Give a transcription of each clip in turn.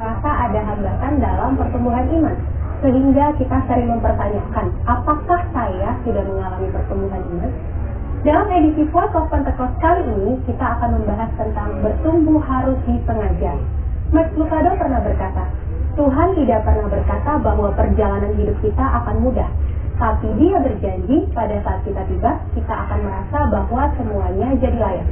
rasa ada hambatan dalam pertumbuhan iman. Sehingga kita sering mempertanyakan, apakah saya sudah mengalami pertumbuhan iman? Dalam edisi Voice of Pentecost kali ini, kita akan membahas tentang bertumbuh harus disengaja. Max Lucado pernah berkata, Tuhan tidak pernah berkata bahwa perjalanan hidup kita akan mudah, tapi dia berjanji pada saat kita tiba, kita akan merasa bahwa semuanya jadi layak.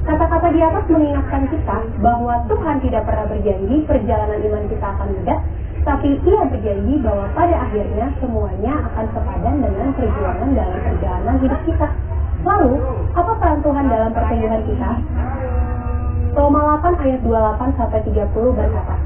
Kata-kata di atas mengingatkan kita bahwa Tuhan tidak pernah berjanji perjalanan iman kita akan mudah, tapi ia berjanji bahwa pada akhirnya semuanya akan sepadan dengan perjuangan dalam perjalanan hidup kita. Lalu, apa peran Tuhan dalam pertumbuhan kita? Roma 8 ayat 28 sampai 30 berkata,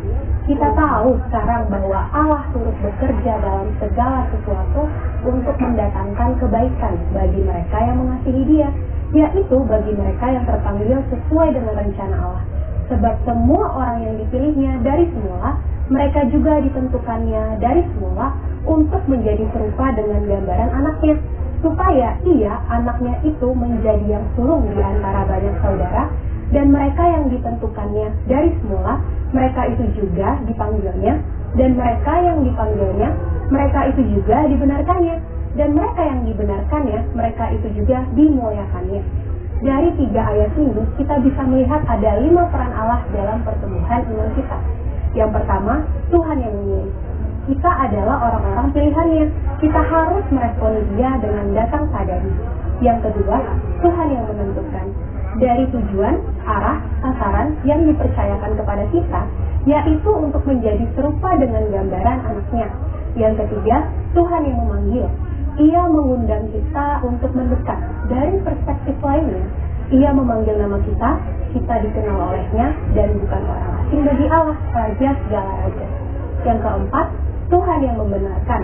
kita tahu sekarang bahwa Allah turut bekerja dalam segala sesuatu untuk mendatangkan kebaikan bagi mereka yang mengasihi Dia, yaitu bagi mereka yang terpanggil sesuai dengan rencana Allah. Sebab semua orang yang dipilihnya dari semula, mereka juga ditentukannya dari semula untuk menjadi serupa dengan gambaran anaknya, supaya ia, anaknya itu menjadi yang sulung di antara banyak saudara, dan mereka yang ditentukannya dari semula, mereka itu juga dipanggilnya, dan mereka yang dipanggilnya, mereka itu juga dibenarkannya dan mereka yang dibenarkannya, mereka itu juga dimuliakannya. Dari tiga ayat ini, kita bisa melihat ada lima peran Allah dalam pertumbuhan iman kita. Yang pertama, Tuhan yang memilih. Kita adalah orang-orang pilihannya. Kita harus meresponi dia dengan datang padanya. Yang kedua, Tuhan yang menentukan. Dari tujuan, arah, sasaran yang dipercayakan kepada kita, yaitu untuk menjadi serupa dengan gambaran anaknya. Yang ketiga, Tuhan yang memanggil ia mengundang kita untuk mendekat. Dari perspektif lainnya, ia memanggil nama kita, kita dikenal olehnya, dan bukan orang asing bagi Allah, Raja segala Raja. Yang keempat, Tuhan yang membenarkan.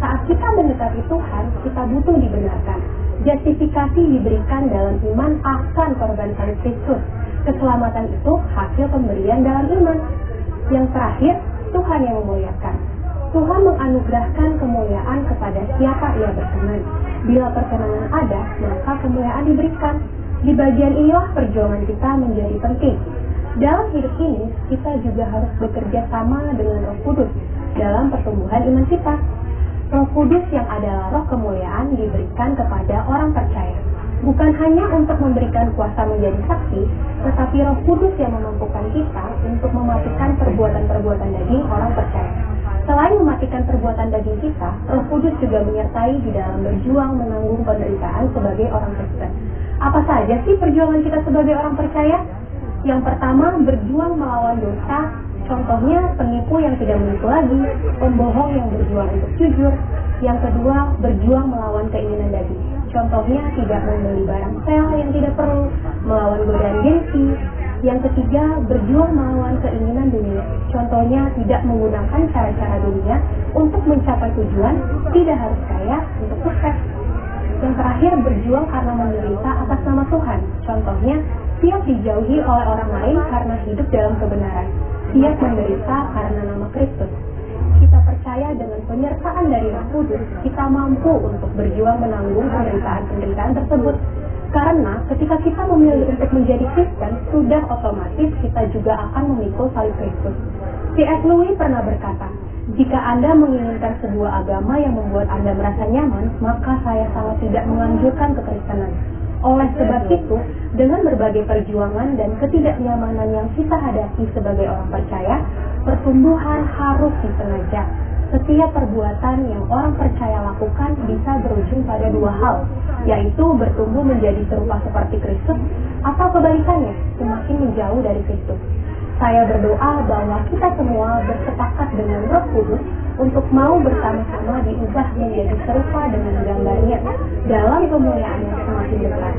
Saat kita mendekati Tuhan, kita butuh dibenarkan. Justifikasi diberikan dalam iman akan korban salib Kristus. Keselamatan itu hasil pemberian dalam iman. Yang terakhir, Tuhan yang memuliakan. Tuhan menganugerahkan kemuliaan kepada siapa ia berkenan. Bila perkenanan ada, maka kemuliaan diberikan. Di bagian inilah perjuangan kita menjadi penting. Dalam hidup ini, kita juga harus bekerja sama dengan Roh Kudus dalam pertumbuhan iman kita. Roh Kudus yang adalah roh kemuliaan diberikan kepada orang percaya. Bukan hanya untuk memberikan kuasa menjadi saksi, tetapi Roh Kudus yang memampukan kita untuk mematikan perbuatan-perbuatan daging orang percaya. Selain mematikan perbuatan daging kita, Roh Kudus juga menyertai di dalam berjuang menanggung penderitaan sebagai orang Kristen. Apa saja sih perjuangan kita sebagai orang percaya? Yang pertama, berjuang melawan dosa. Contohnya, penipu yang tidak menipu lagi, pembohong yang berjuang untuk jujur. Yang kedua, berjuang melawan keinginan daging. Contohnya, tidak membeli barang sel yang tidak perlu, melawan godaan gengsi, yang ketiga, berjuang melawan keinginan dunia. Contohnya, tidak menggunakan cara-cara dunia untuk mencapai tujuan, tidak harus kaya untuk sukses. Yang terakhir, berjuang karena menderita atas nama Tuhan. Contohnya, siap dijauhi oleh orang lain karena hidup dalam kebenaran. Siap menderita karena nama Kristus. Kita percaya dengan penyertaan dari Roh Kudus, kita mampu untuk berjuang menanggung penderitaan-penderitaan tersebut karena ketika kita memilih untuk menjadi Kristen, sudah otomatis kita juga akan memikul salib Kristus. C.S. Lewis pernah berkata, jika Anda menginginkan sebuah agama yang membuat Anda merasa nyaman, maka saya sangat tidak menganjurkan kekristenan. Oleh sebab itu, dengan berbagai perjuangan dan ketidaknyamanan yang kita hadapi sebagai orang percaya, pertumbuhan harus disengaja setiap perbuatan yang orang percaya lakukan bisa berujung pada dua hal, yaitu bertumbuh menjadi serupa seperti Kristus atau kebalikannya, semakin menjauh dari Kristus. Saya berdoa bahwa kita semua bersepakat dengan Roh Kudus untuk mau bersama-sama diubah menjadi serupa dengan gambarnya dalam kemuliaan yang semakin dekat.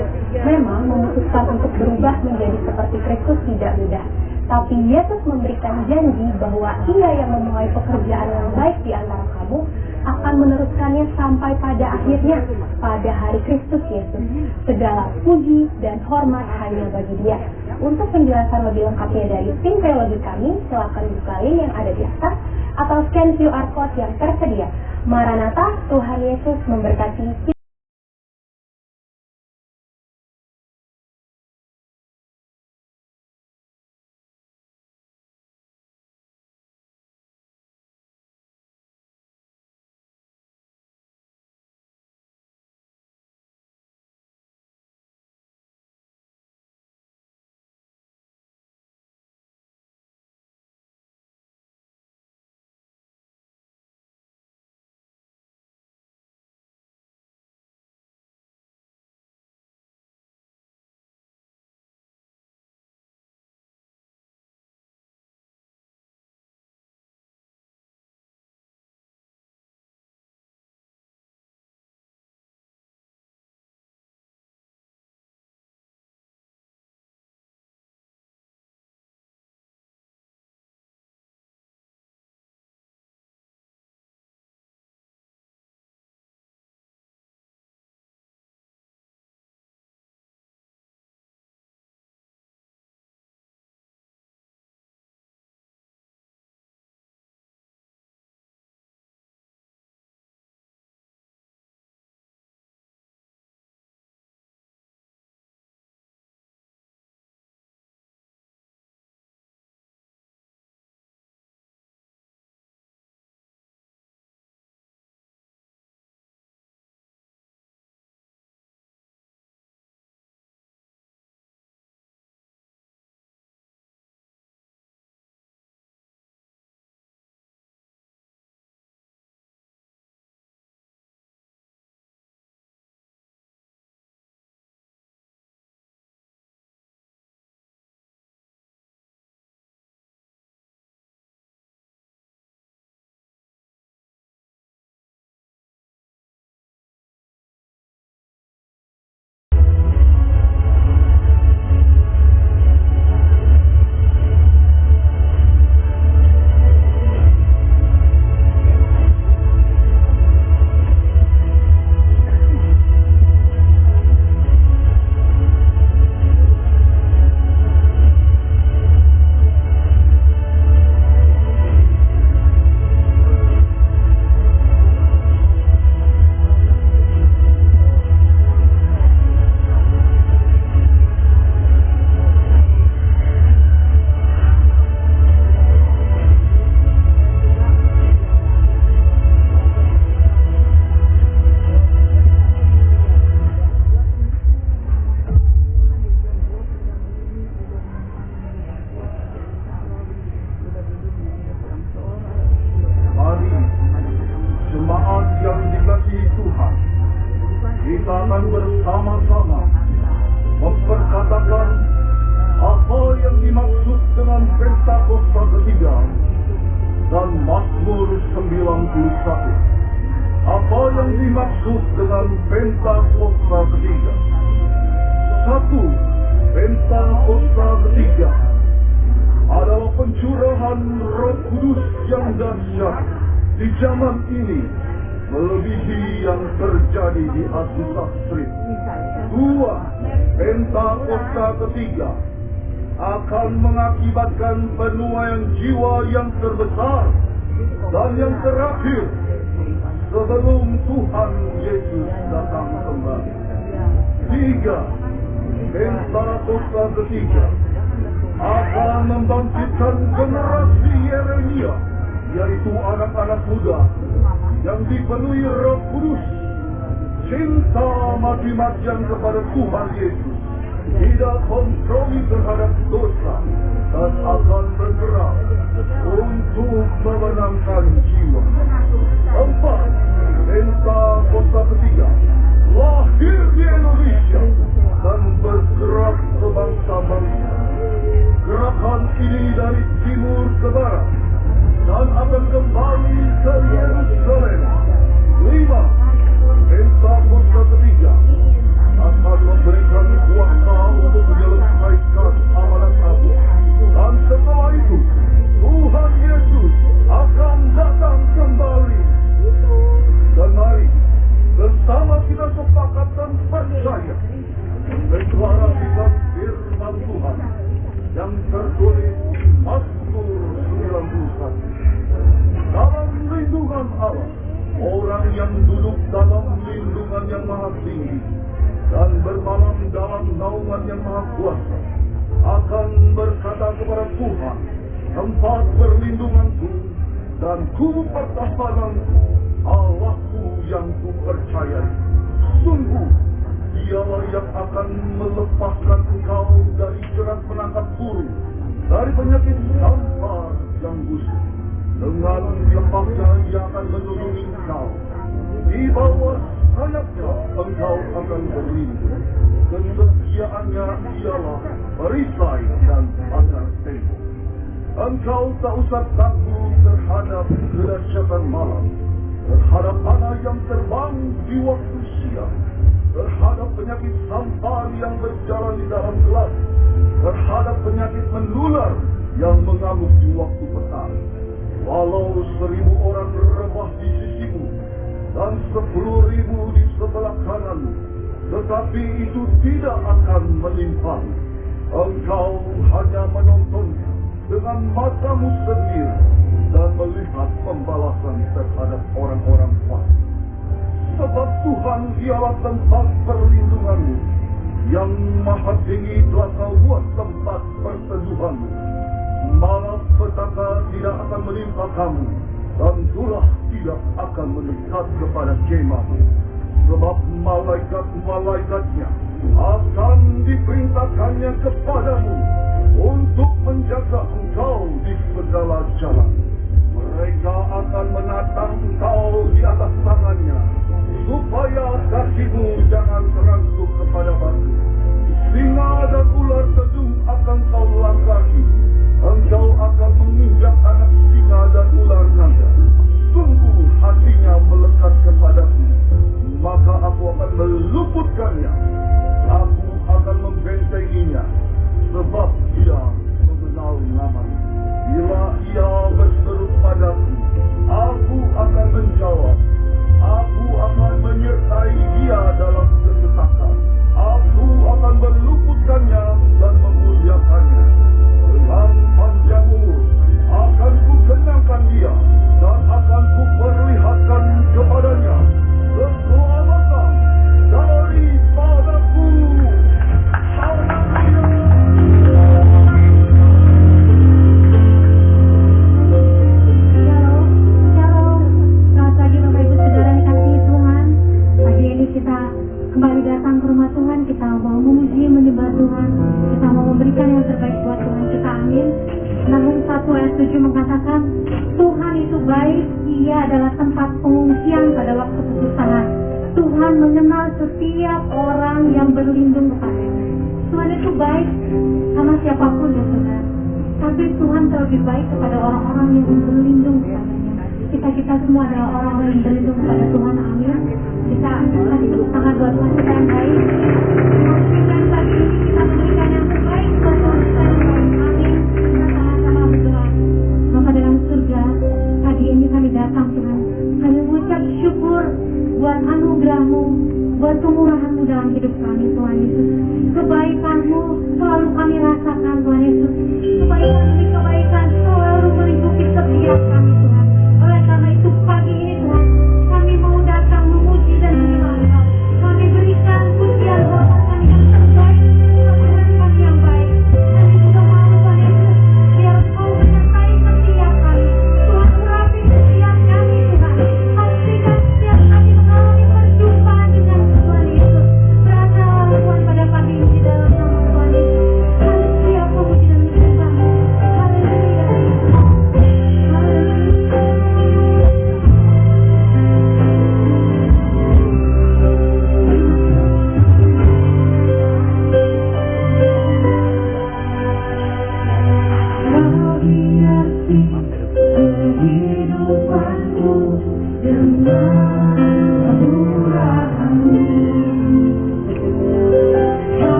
Memang memutuskan untuk berubah menjadi seperti Kristus tidak mudah, tapi Yesus memberikan janji bahwa ia yang memulai pekerjaan yang baik di antara kamu akan meneruskannya sampai pada akhirnya pada hari Kristus Yesus. Segala puji dan hormat hanya bagi dia. Untuk penjelasan lebih lengkapnya dari tim teologi kami, silakan buka link yang ada di atas atau scan QR code yang tersedia. Maranatha, Tuhan Yesus memberkati ketiga akan mengakibatkan penuaian jiwa yang terbesar dan yang terakhir sebelum Tuhan Yesus datang kembali. Tiga, Pentakosta ketiga akan membangkitkan generasi Yeremia, yaitu anak-anak muda yang dipenuhi roh kudus, cinta mati-matian kepada Tuhan Yesus, tidak kompromi terhadap dosa dan akan bergerak untuk memenangkan jiwa. Empat, Penta Kota Ketiga lahir di e Indonesia dan bergerak ke bangsa-bangsa. Gerakan ini dari timur ke barat dan akan kembali ke Yerusalem. kepada Jemaat. Sebab malaikat-malaikatnya akan diperintahkannya kepadamu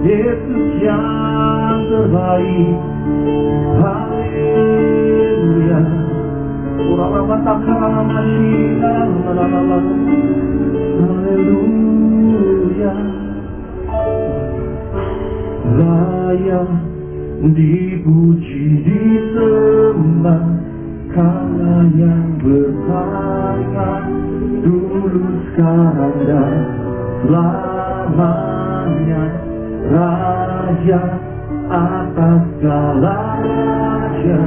Yesus yang terbaik. Haleluya. Orang-orang matakan masyidah Haleluya. Layak dipuji disembah Karena yang berharga dulu sekarang dan lamanya raja atas segala raja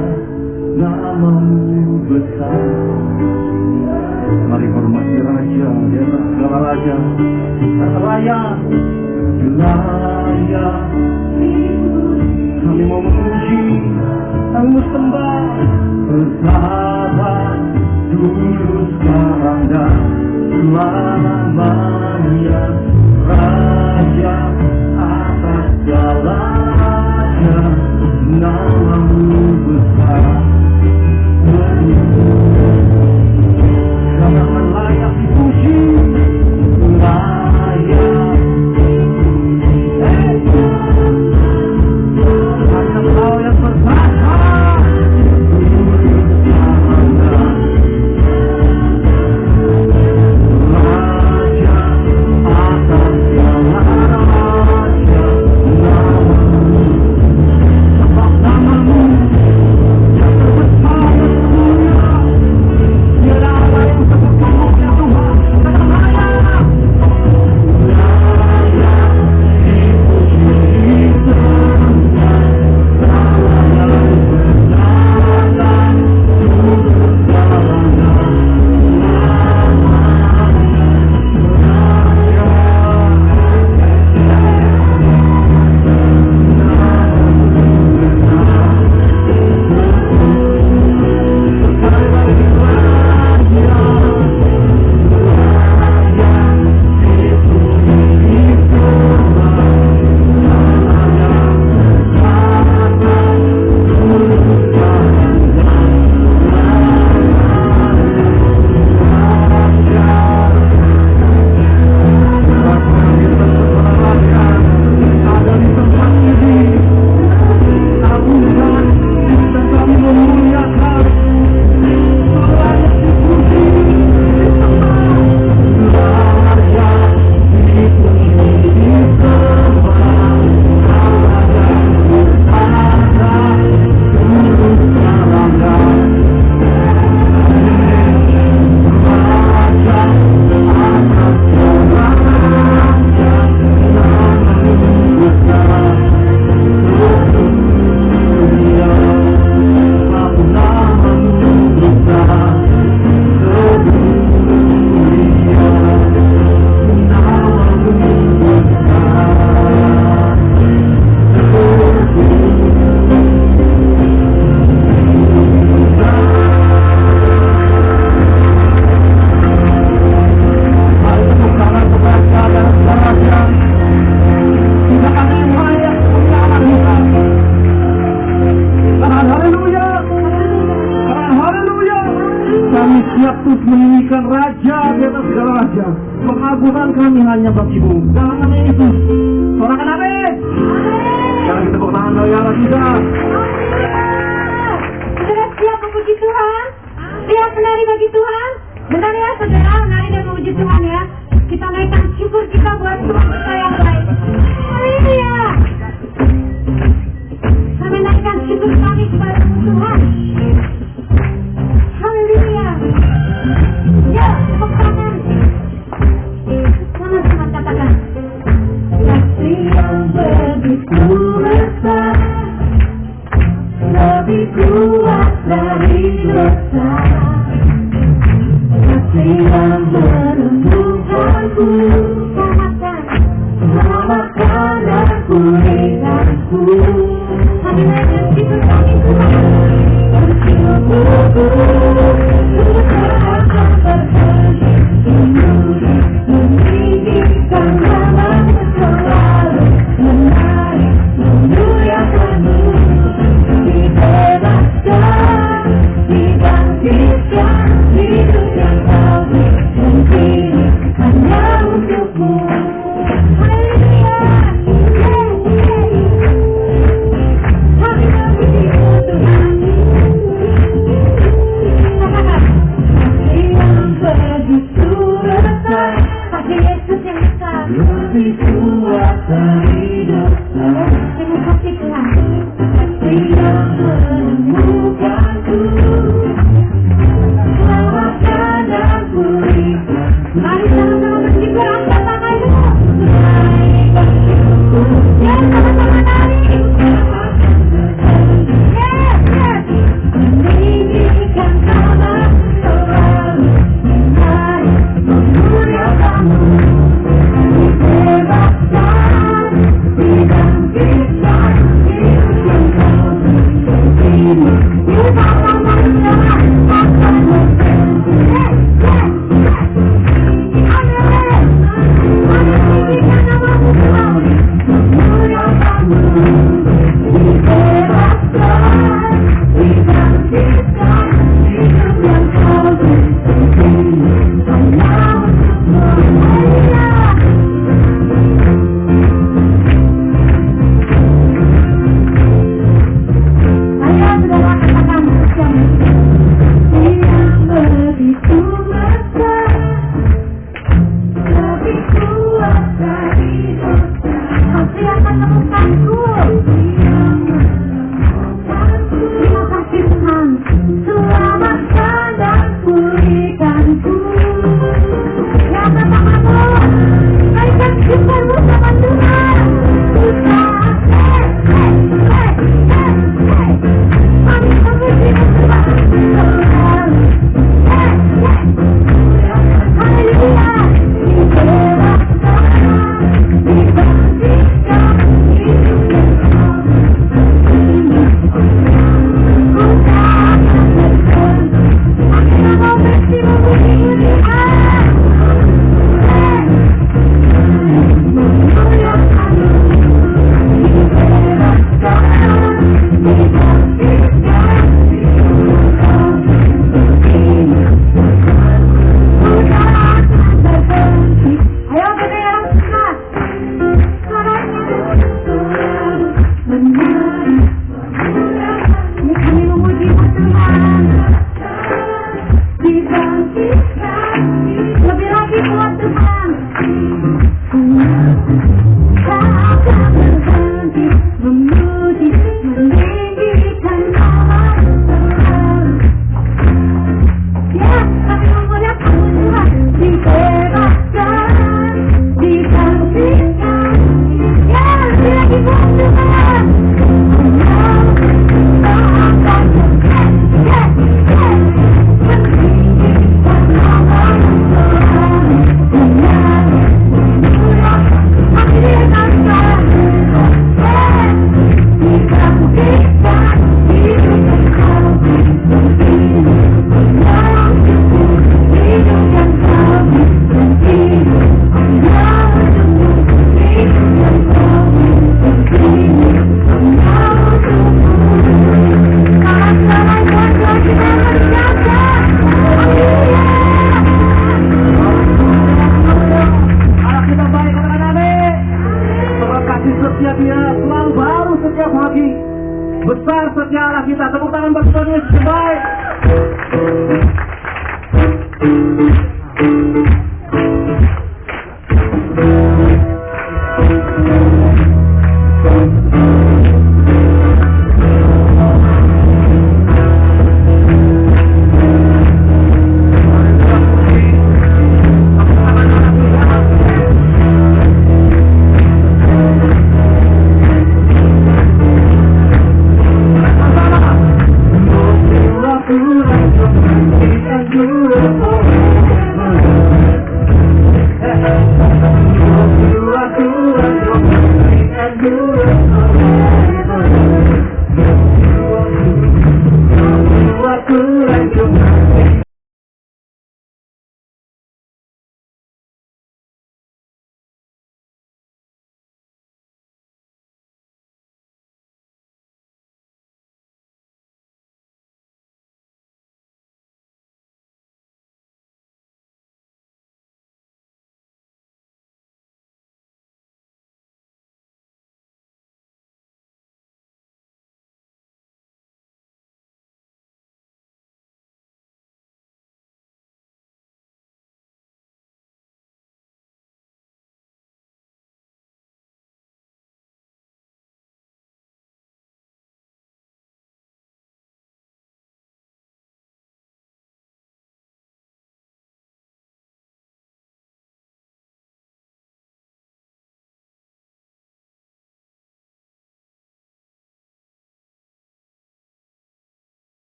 namamu besar. Mari hormati raja di atas segala raja. Raya raya kami mau memuji kami sembah bersama dulu sekarang dan selamanya raja. Galata, now I'm.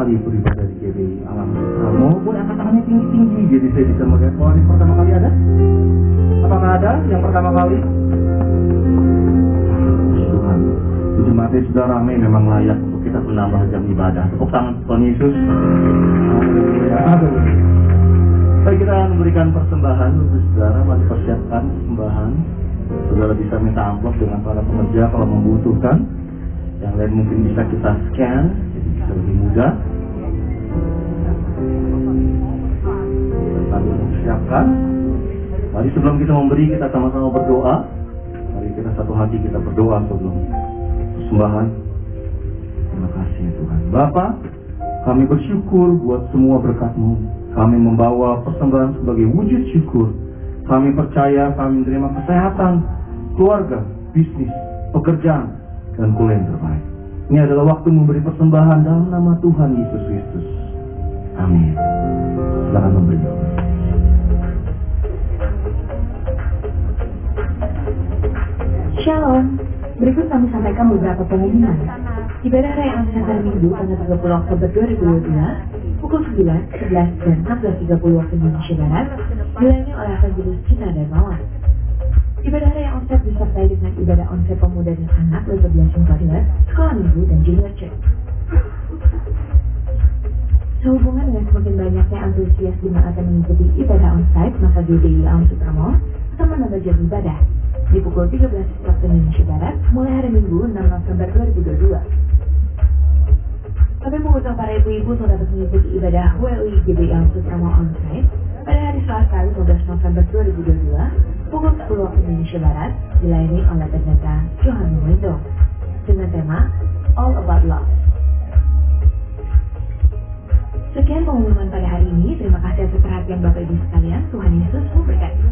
Kali ikut ibadah di GBI Alam Sutramo? Boleh angkat tangannya tinggi-tinggi jadi saya bisa melihat yang pertama kali ada? Apakah ada yang pertama kali? Tuhan, di sudah ramai memang layak untuk kita menambah jam ibadah. Tepuk tangan Tuhan Yesus. Baik kita memberikan persembahan untuk saudara, mari persiapkan persembahan. Saudara bisa minta amplop dengan para pekerja kalau membutuhkan. Yang lain mungkin bisa kita scan, jadi bisa lebih mudah. Mempersiapkan. Mari sebelum kita memberi, kita sama-sama berdoa. Mari kita satu hati kita berdoa sebelum persembahan. Terima kasih ya Tuhan. Bapak, kami bersyukur buat semua berkat-Mu. Kami membawa persembahan sebagai wujud syukur. Kami percaya kami menerima kesehatan, keluarga, bisnis, pekerjaan, dan kuliah yang terbaik. Ini adalah waktu memberi persembahan dalam nama Tuhan Yesus Kristus. Amin. Silakan memberi. Shalom, berikut kami sampaikan beberapa pengumuman. Ibadah Raya Angsa hari Minggu tanggal 30 Oktober 2022 pukul 9, 11, dan 14.30 waktu Indonesia Barat dilayani oleh Evangelis Cina dan Mawar. Ibadah Raya Onset disertai dengan ibadah onset pemuda dan anak level blessing toddler, sekolah minggu, dan junior church. Sehubungan dengan semakin banyaknya antusias jemaat yang mengikuti ibadah onsite, maka GDI Alam Sutramo akan menambah jam ibadah di pukul 13 waktu Indonesia Barat mulai hari Minggu 6 November 2022. Kami mengundang para ibu-ibu untuk dapat mengikuti ibadah WUI GBI Alam Sutramo onsite pada hari Selasa 15 November 2022 pukul 10 waktu Indonesia Barat dilayani oleh pendeta Johan Wendo dengan tema All About Love. Sekian pengumuman pada hari ini. Terima kasih atas perhatian Bapak Ibu sekalian. Tuhan Yesus memberkati.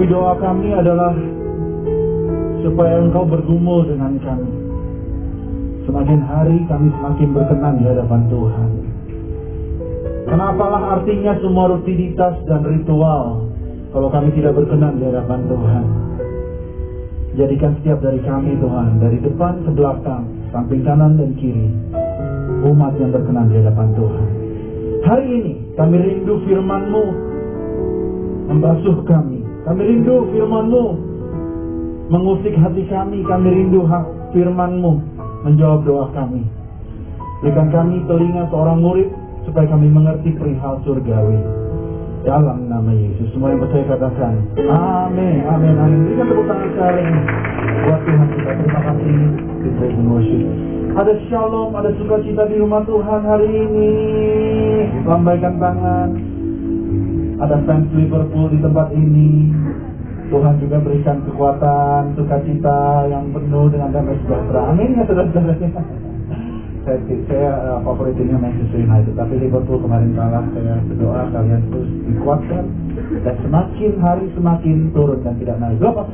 Tapi doa kami adalah supaya Engkau bergumul dengan kami. Semakin hari kami semakin berkenan di hadapan Tuhan. Kenapalah artinya semua rutinitas dan ritual kalau kami tidak berkenan di hadapan Tuhan. Jadikan setiap dari kami Tuhan, dari depan ke belakang, samping kanan dan kiri, umat yang berkenan di hadapan Tuhan. Hari ini kami rindu firman-Mu membasuh kami. Kami rindu firman-Mu mengusik hati kami. Kami rindu firman-Mu menjawab doa kami. Berikan kami telinga seorang murid supaya kami mengerti perihal surgawi. Dalam nama Yesus, semua yang percaya katakan, Amin, Amin, Amin. Berikan tepuk tangan sekali buat Tuhan kita. Terima kasih praise worship. Ada shalom, ada sukacita di rumah Tuhan hari ini. Lambaikan tangan. Ada fans Liverpool di tempat ini. Tuhan juga berikan kekuatan, sukacita yang penuh dengan damai sejahtera. Amin ya saudara-saudara. Saya, saya uh, favorit timnya Manchester United. Tapi Liverpool kemarin kalah saya berdoa kalian terus dikuatkan. Dan semakin hari semakin turun dan tidak naik. Apa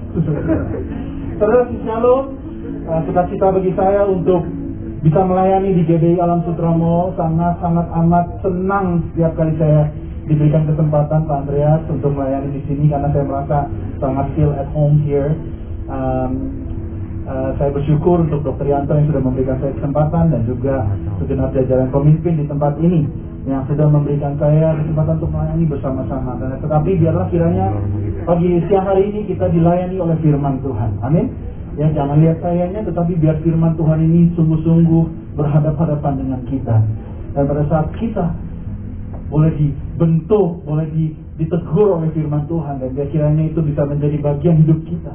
saudara shalom uh, sukacita bagi saya untuk bisa melayani di GBI Alam Sutramo sangat sangat amat senang setiap kali saya diberikan kesempatan Pak Andreas untuk melayani di sini karena saya merasa sangat feel at home here um, Uh, saya bersyukur untuk Dr. Yanto yang sudah memberikan saya kesempatan dan juga segenap jajaran pemimpin di tempat ini yang sudah memberikan saya kesempatan untuk melayani bersama-sama. Tetapi biarlah kiranya pagi siang hari ini kita dilayani oleh firman Tuhan. Amin. Ya jangan lihat sayanya, tetapi biar firman Tuhan ini sungguh-sungguh berhadapan-hadapan dengan kita. Dan pada saat kita boleh dibentuk, boleh ditegur oleh firman Tuhan dan biar kiranya itu bisa menjadi bagian hidup kita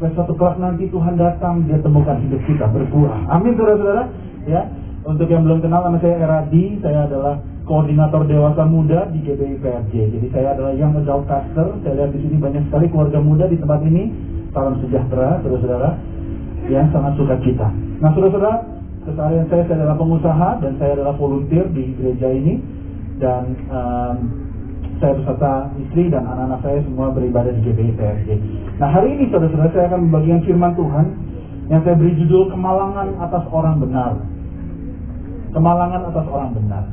supaya suatu kelak nanti Tuhan datang dia temukan hidup kita berbuah. Amin saudara-saudara. Ya, untuk yang belum kenal nama saya Eradi, saya adalah koordinator dewasa muda di GBI PRJ. Jadi saya adalah yang adult pastor. Saya lihat di sini banyak sekali keluarga muda di tempat ini. Salam sejahtera, saudara-saudara. Yang sangat suka cita. Nah, saudara-saudara, keseharian saya saya adalah pengusaha dan saya adalah volunteer di gereja ini dan um, saya beserta istri dan anak-anak saya semua beribadah di GBI PRJ. Nah hari ini saudara-saudara saya akan membagikan firman Tuhan yang saya beri judul Kemalangan atas orang benar. Kemalangan atas orang benar.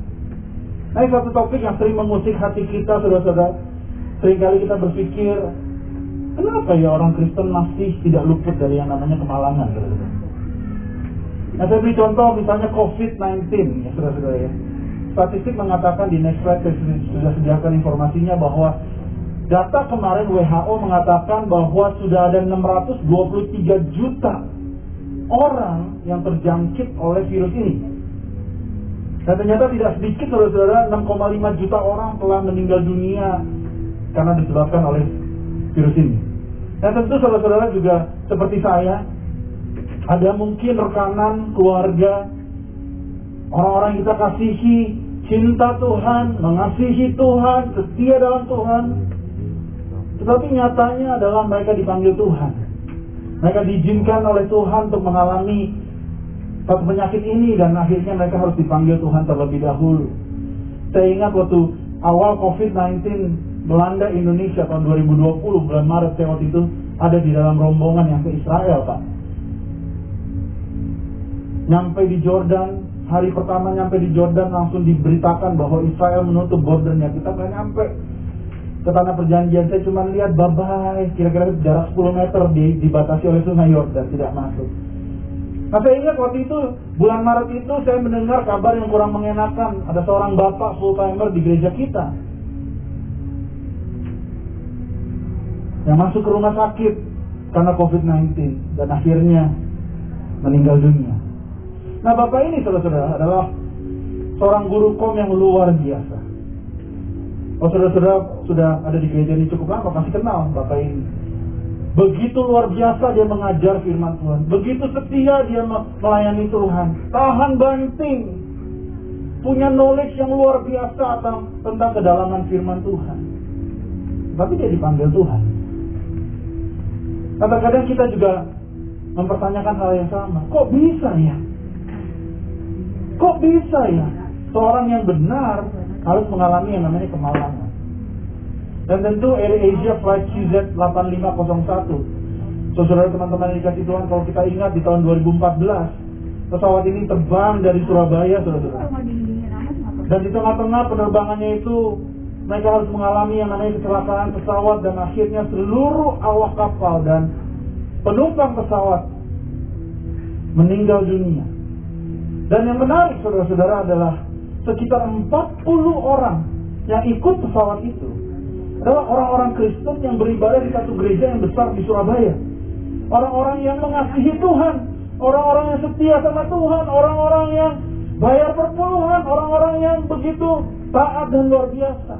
Nah ini satu topik yang sering mengusik hati kita saudara-saudara. Seringkali kita berpikir, kenapa ya orang Kristen masih tidak luput dari yang namanya kemalangan. Nah saya beri contoh misalnya COVID-19 ya saudara-saudara ya statistik mengatakan di next slide sudah sediakan informasinya bahwa data kemarin WHO mengatakan bahwa sudah ada 623 juta orang yang terjangkit oleh virus ini. Dan ternyata tidak sedikit saudara-saudara 6,5 juta orang telah meninggal dunia karena disebabkan oleh virus ini. Dan tentu saudara-saudara juga seperti saya, ada mungkin rekanan, keluarga, orang-orang kita kasihi cinta Tuhan, mengasihi Tuhan, setia dalam Tuhan. Tetapi nyatanya adalah mereka dipanggil Tuhan. Mereka diizinkan oleh Tuhan untuk mengalami satu penyakit ini dan akhirnya mereka harus dipanggil Tuhan terlebih dahulu. Saya ingat waktu awal COVID-19 melanda Indonesia tahun 2020 bulan Maret saya waktu itu ada di dalam rombongan yang ke Israel Pak. Nyampe di Jordan, hari pertama nyampe di Jordan langsung diberitakan bahwa Israel menutup bordernya. Kita nggak nyampe ke tanah perjanjian. Saya cuma lihat bye-bye, kira-kira jarak 10 meter di, dibatasi oleh sungai Yordan, tidak masuk. Nah saya ingat waktu itu, bulan Maret itu saya mendengar kabar yang kurang mengenakan. Ada seorang bapak full timer di gereja kita. Yang masuk ke rumah sakit karena COVID-19 dan akhirnya meninggal dunia. Nah bapak ini saudara-saudara adalah seorang guru kom yang luar biasa. Oh saudara-saudara sudah ada di gereja ini cukup lama pasti kenal bapak ini. Begitu luar biasa dia mengajar firman Tuhan. Begitu setia dia melayani Tuhan. Tahan banting. Punya knowledge yang luar biasa tentang, tentang kedalaman firman Tuhan. Tapi dia dipanggil Tuhan. Kadang-kadang kita juga mempertanyakan hal yang sama. Kok bisa ya? Kok bisa ya seorang yang benar harus mengalami yang namanya kemalangan? Dan tentu Air Asia Flight QZ 8501. So, saudara teman-teman yang dikasih Tuhan, kalau kita ingat di tahun 2014, pesawat ini terbang dari Surabaya, saudara-saudara. Dan di tengah-tengah penerbangannya itu, mereka harus mengalami yang namanya kecelakaan pesawat dan akhirnya seluruh awak kapal dan penumpang pesawat meninggal dunia. Dan yang menarik saudara-saudara adalah sekitar 40 orang yang ikut pesawat itu adalah orang-orang Kristen yang beribadah di satu gereja yang besar di Surabaya. Orang-orang yang mengasihi Tuhan, orang-orang yang setia sama Tuhan, orang-orang yang bayar perpuluhan, orang-orang yang begitu taat dan luar biasa.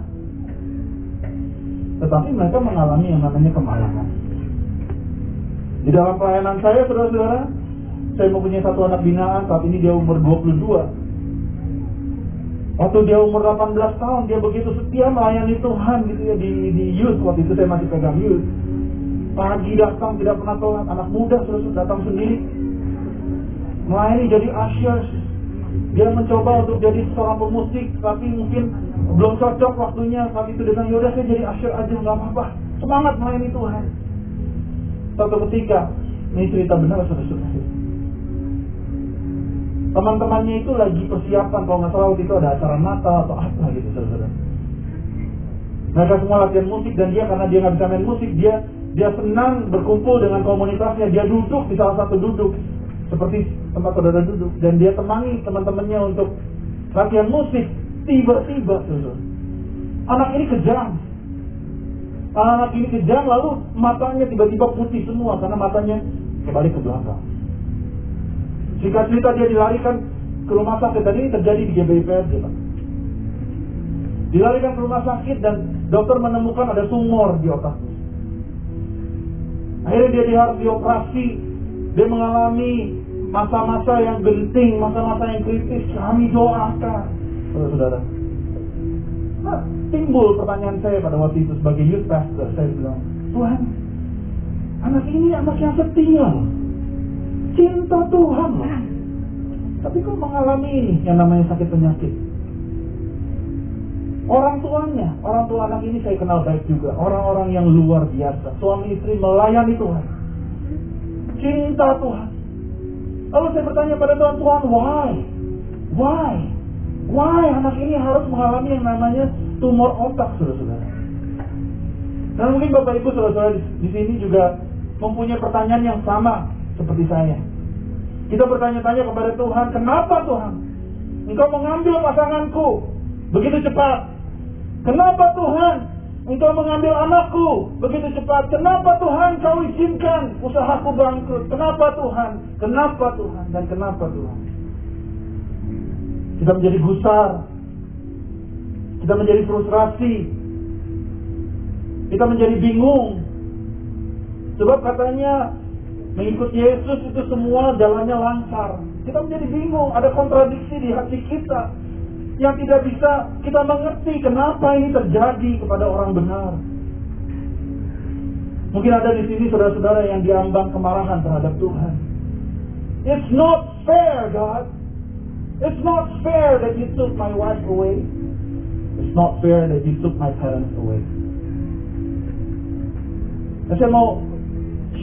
Tetapi mereka mengalami yang namanya kemalangan. Di dalam pelayanan saya, saudara-saudara, saya mempunyai satu anak binaan, saat ini dia umur 22. Waktu dia umur 18 tahun, dia begitu setia melayani Tuhan gitu ya di, di youth. Waktu itu saya masih pegang youth. Pagi datang, tidak pernah telat. Anak muda terus datang sendiri. Melayani jadi ushers. Dia mencoba untuk jadi seorang pemusik, tapi mungkin belum cocok waktunya. Saat itu bilang, yaudah saya jadi usher aja, nggak apa-apa. Semangat melayani Tuhan. Suatu ketika, ini cerita benar saudara-saudara teman-temannya itu lagi persiapan kalau nggak salah waktu itu ada acara Natal atau apa gitu saudara. Mereka semua latihan musik dan dia karena dia nggak bisa main musik dia dia senang berkumpul dengan komunitasnya. Dia duduk di salah satu duduk seperti tempat saudara duduk dan dia temani teman-temannya untuk latihan musik. Tiba-tiba saudara anak ini kejam. Anak ini kejam lalu matanya tiba-tiba putih semua karena matanya kembali ke belakang jika cerita dia dilarikan ke rumah sakit dan ini terjadi di GBIPRD Pak. Dilarikan ke rumah sakit dan dokter menemukan ada tumor di otaknya. Akhirnya dia harus dioperasi. Dia mengalami masa-masa yang genting, masa-masa yang kritis. Kami doakan, saudara-saudara. Nah, timbul pertanyaan saya pada waktu itu sebagai youth pastor. Saya bilang, Tuhan, anak ini anak yang setia cinta Tuhan Tapi kok mengalami ini yang namanya sakit penyakit. Orang tuanya, orang tua anak ini saya kenal baik juga. Orang-orang yang luar biasa. Suami istri melayani Tuhan. Cinta Tuhan. Lalu saya bertanya pada Tuhan, Tuhan, why? Why? Why anak ini harus mengalami yang namanya tumor otak, saudara-saudara? Dan mungkin Bapak Ibu saudara-saudara di sini juga mempunyai pertanyaan yang sama seperti saya. Kita bertanya-tanya kepada Tuhan, kenapa Tuhan? Engkau mengambil pasanganku begitu cepat. Kenapa Tuhan? Engkau mengambil anakku begitu cepat. Kenapa Tuhan kau izinkan usahaku bangkrut? Kenapa Tuhan? Kenapa Tuhan? Dan kenapa Tuhan? Kita menjadi gusar. Kita menjadi frustrasi. Kita menjadi bingung. Sebab katanya Mengikut Yesus itu semua jalannya lancar. Kita menjadi bingung, ada kontradiksi di hati kita yang tidak bisa kita mengerti kenapa ini terjadi kepada orang benar. Mungkin ada di sini saudara-saudara yang diambang kemarahan terhadap Tuhan. It's not fair, God. It's not fair that you took my wife away. It's not fair that you took my parents away. saya mau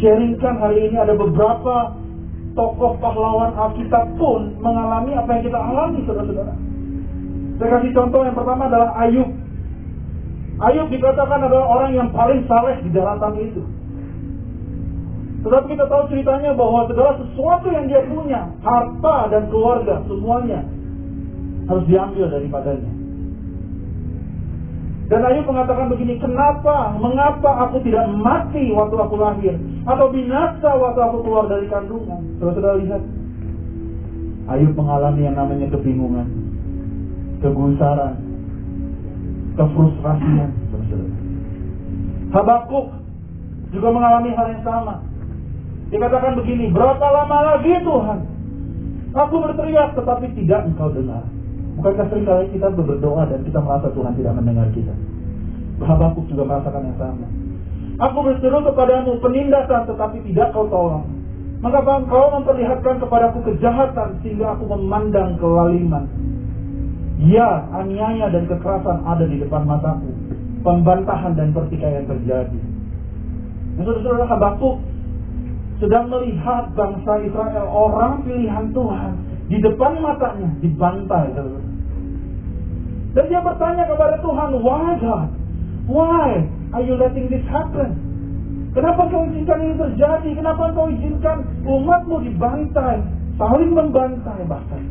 sharingkan hari ini ada beberapa tokoh pahlawan Alkitab pun mengalami apa yang kita alami, saudara-saudara. Saya kasih contoh yang pertama adalah Ayub. Ayub dikatakan adalah orang yang paling saleh di daratan itu. Tetapi kita tahu ceritanya bahwa segala sesuatu yang dia punya, harta dan keluarga, semuanya harus diambil daripadanya. Dan Ayub mengatakan begini, kenapa, mengapa aku tidak mati waktu aku lahir? Atau binasa waktu aku keluar dari kandungan? Saudara-saudara lihat. Ayub mengalami yang namanya kebingungan, kegusaran, kefrustrasian. Habakuk juga mengalami hal yang sama. Dikatakan begini, berapa lama lagi Tuhan? Aku berteriak tetapi tidak engkau dengar. Bukankah sering kali kita berdoa dan kita merasa Tuhan tidak mendengar kita? Habakuk juga merasakan yang sama. Aku berseru kepadamu penindasan tetapi tidak kau tolong. Maka engkau memperlihatkan kepadaku kejahatan sehingga aku memandang kelaliman. Ya, aniaya dan kekerasan ada di depan mataku. pembantahan dan pertikaian terjadi. Nah, saudara-saudara Habakuk sedang melihat bangsa Israel orang pilihan Tuhan di depan matanya dibantai. Dan dia bertanya kepada Tuhan, Why God? Why are you letting this happen? Kenapa kau izinkan ini terjadi? Kenapa kau izinkan umatmu dibantai? Saling membantai bahkan.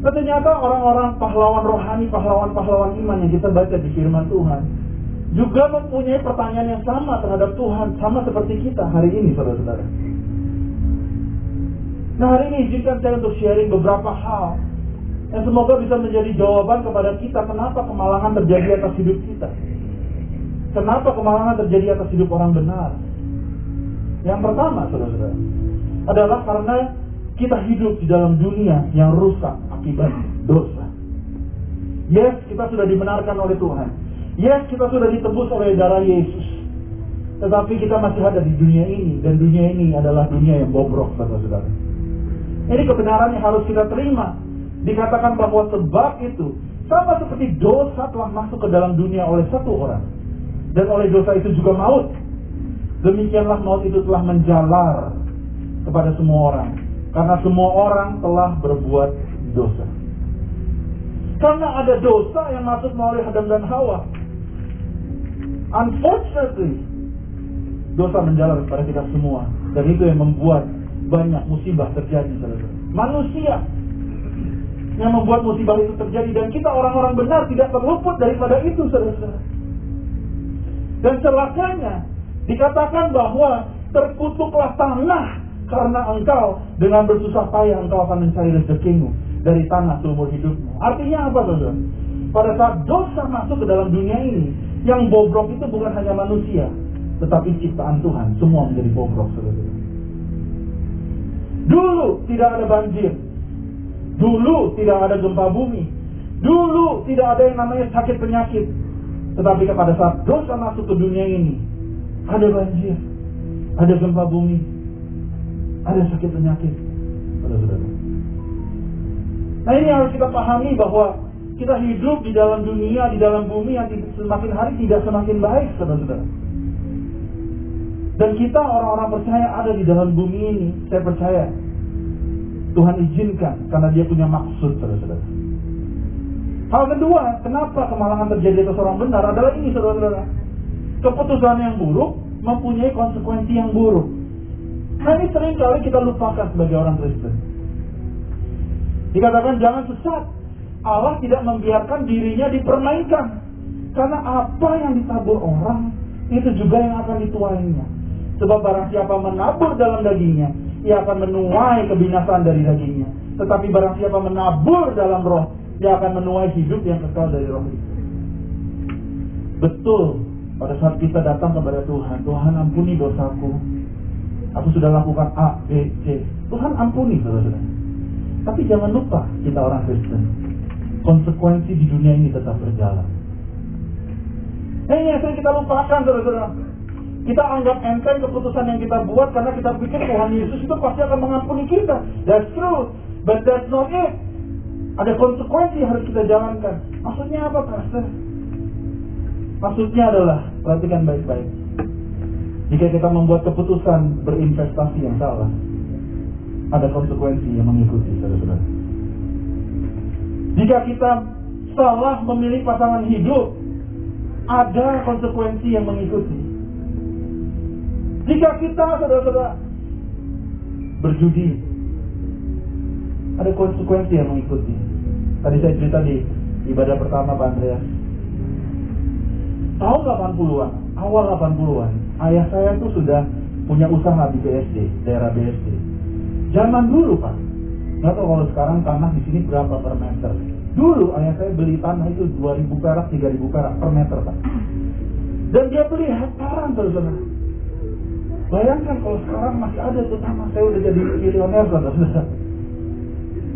Dan ternyata orang-orang pahlawan rohani, pahlawan-pahlawan iman yang kita baca di firman Tuhan juga mempunyai pertanyaan yang sama terhadap Tuhan, sama seperti kita hari ini, saudara-saudara. Nah hari ini izinkan saya untuk sharing beberapa hal yang semoga bisa menjadi jawaban kepada kita kenapa kemalangan terjadi atas hidup kita. Kenapa kemalangan terjadi atas hidup orang benar? Yang pertama, saudara-saudara, adalah karena kita hidup di dalam dunia yang rusak akibat dosa. Yes, kita sudah dibenarkan oleh Tuhan. Yes, kita sudah ditebus oleh darah Yesus. Tetapi kita masih ada di dunia ini. Dan dunia ini adalah dunia yang bobrok, saudara-saudara. Ini kebenaran yang harus kita terima. Dikatakan bahwa sebab itu, sama seperti dosa telah masuk ke dalam dunia oleh satu orang dan oleh dosa itu juga maut. Demikianlah maut itu telah menjalar kepada semua orang. Karena semua orang telah berbuat dosa. Karena ada dosa yang masuk melalui Adam dan Hawa. Unfortunately, dosa menjalar kepada kita semua. Dan itu yang membuat banyak musibah terjadi. Manusia yang membuat musibah itu terjadi. Dan kita orang-orang benar tidak terluput daripada itu, saudara-saudara. Dan celakanya dikatakan bahwa terkutuklah tanah karena engkau dengan bersusah payah engkau akan mencari rezekimu dari tanah seumur hidupmu. Artinya apa saudara? Pada saat dosa masuk ke dalam dunia ini, yang bobrok itu bukan hanya manusia, tetapi ciptaan Tuhan. Semua menjadi bobrok saudara. Dulu tidak ada banjir. Dulu tidak ada gempa bumi. Dulu tidak ada yang namanya sakit penyakit. Tetapi pada saat dosa masuk ke dunia ini, ada banjir, ada gempa bumi, ada sakit penyakit. Pada saudara. Nah ini harus kita pahami bahwa kita hidup di dalam dunia, di dalam bumi yang semakin hari tidak semakin baik, saudara-saudara. Dan kita orang-orang percaya ada di dalam bumi ini, saya percaya Tuhan izinkan karena dia punya maksud, saudara-saudara. Hal kedua, kenapa kemalangan terjadi atas orang benar adalah ini saudara-saudara. Keputusan yang buruk mempunyai konsekuensi yang buruk. Nah ini sering kali kita lupakan sebagai orang Kristen. Dikatakan jangan sesat. Allah tidak membiarkan dirinya dipermainkan. Karena apa yang ditabur orang, itu juga yang akan dituainya. Sebab barang siapa menabur dalam dagingnya, ia akan menuai kebinasaan dari dagingnya. Tetapi barang siapa menabur dalam roh, dia akan menuai hidup yang kekal dari roh itu. Betul, pada saat kita datang kepada Tuhan, Tuhan ampuni dosaku. Aku sudah lakukan A, B, C. Tuhan ampuni, saudara-saudara. Tapi jangan lupa, kita orang Kristen. Konsekuensi di dunia ini tetap berjalan. Ini yang sering kita lupakan, saudara-saudara. Kita anggap enteng keputusan yang kita buat karena kita pikir Tuhan Yesus itu pasti akan mengampuni kita. That's true, but that's not it. Ada konsekuensi harus kita jalankan. Maksudnya apa, Pastor? Maksudnya adalah, perhatikan baik-baik. Jika kita membuat keputusan berinvestasi yang salah, ada konsekuensi yang mengikuti, saudara-saudara. Jika kita salah memilih pasangan hidup, ada konsekuensi yang mengikuti. Jika kita, saudara-saudara, berjudi, ada konsekuensi yang mengikuti. Tadi saya cerita di ibadah pertama Pak Andreas. Tahun 80-an, awal 80-an, ayah saya tuh sudah punya usaha di BSD, daerah BSD. Zaman dulu Pak, nggak tahu kalau sekarang tanah di sini berapa per meter. Dulu ayah saya beli tanah itu 2000 perak, 3000 perak per meter Pak. Dan dia beli hektaran saudara. Bayangkan kalau sekarang masih ada tuh tanah saya udah jadi milioner saudara.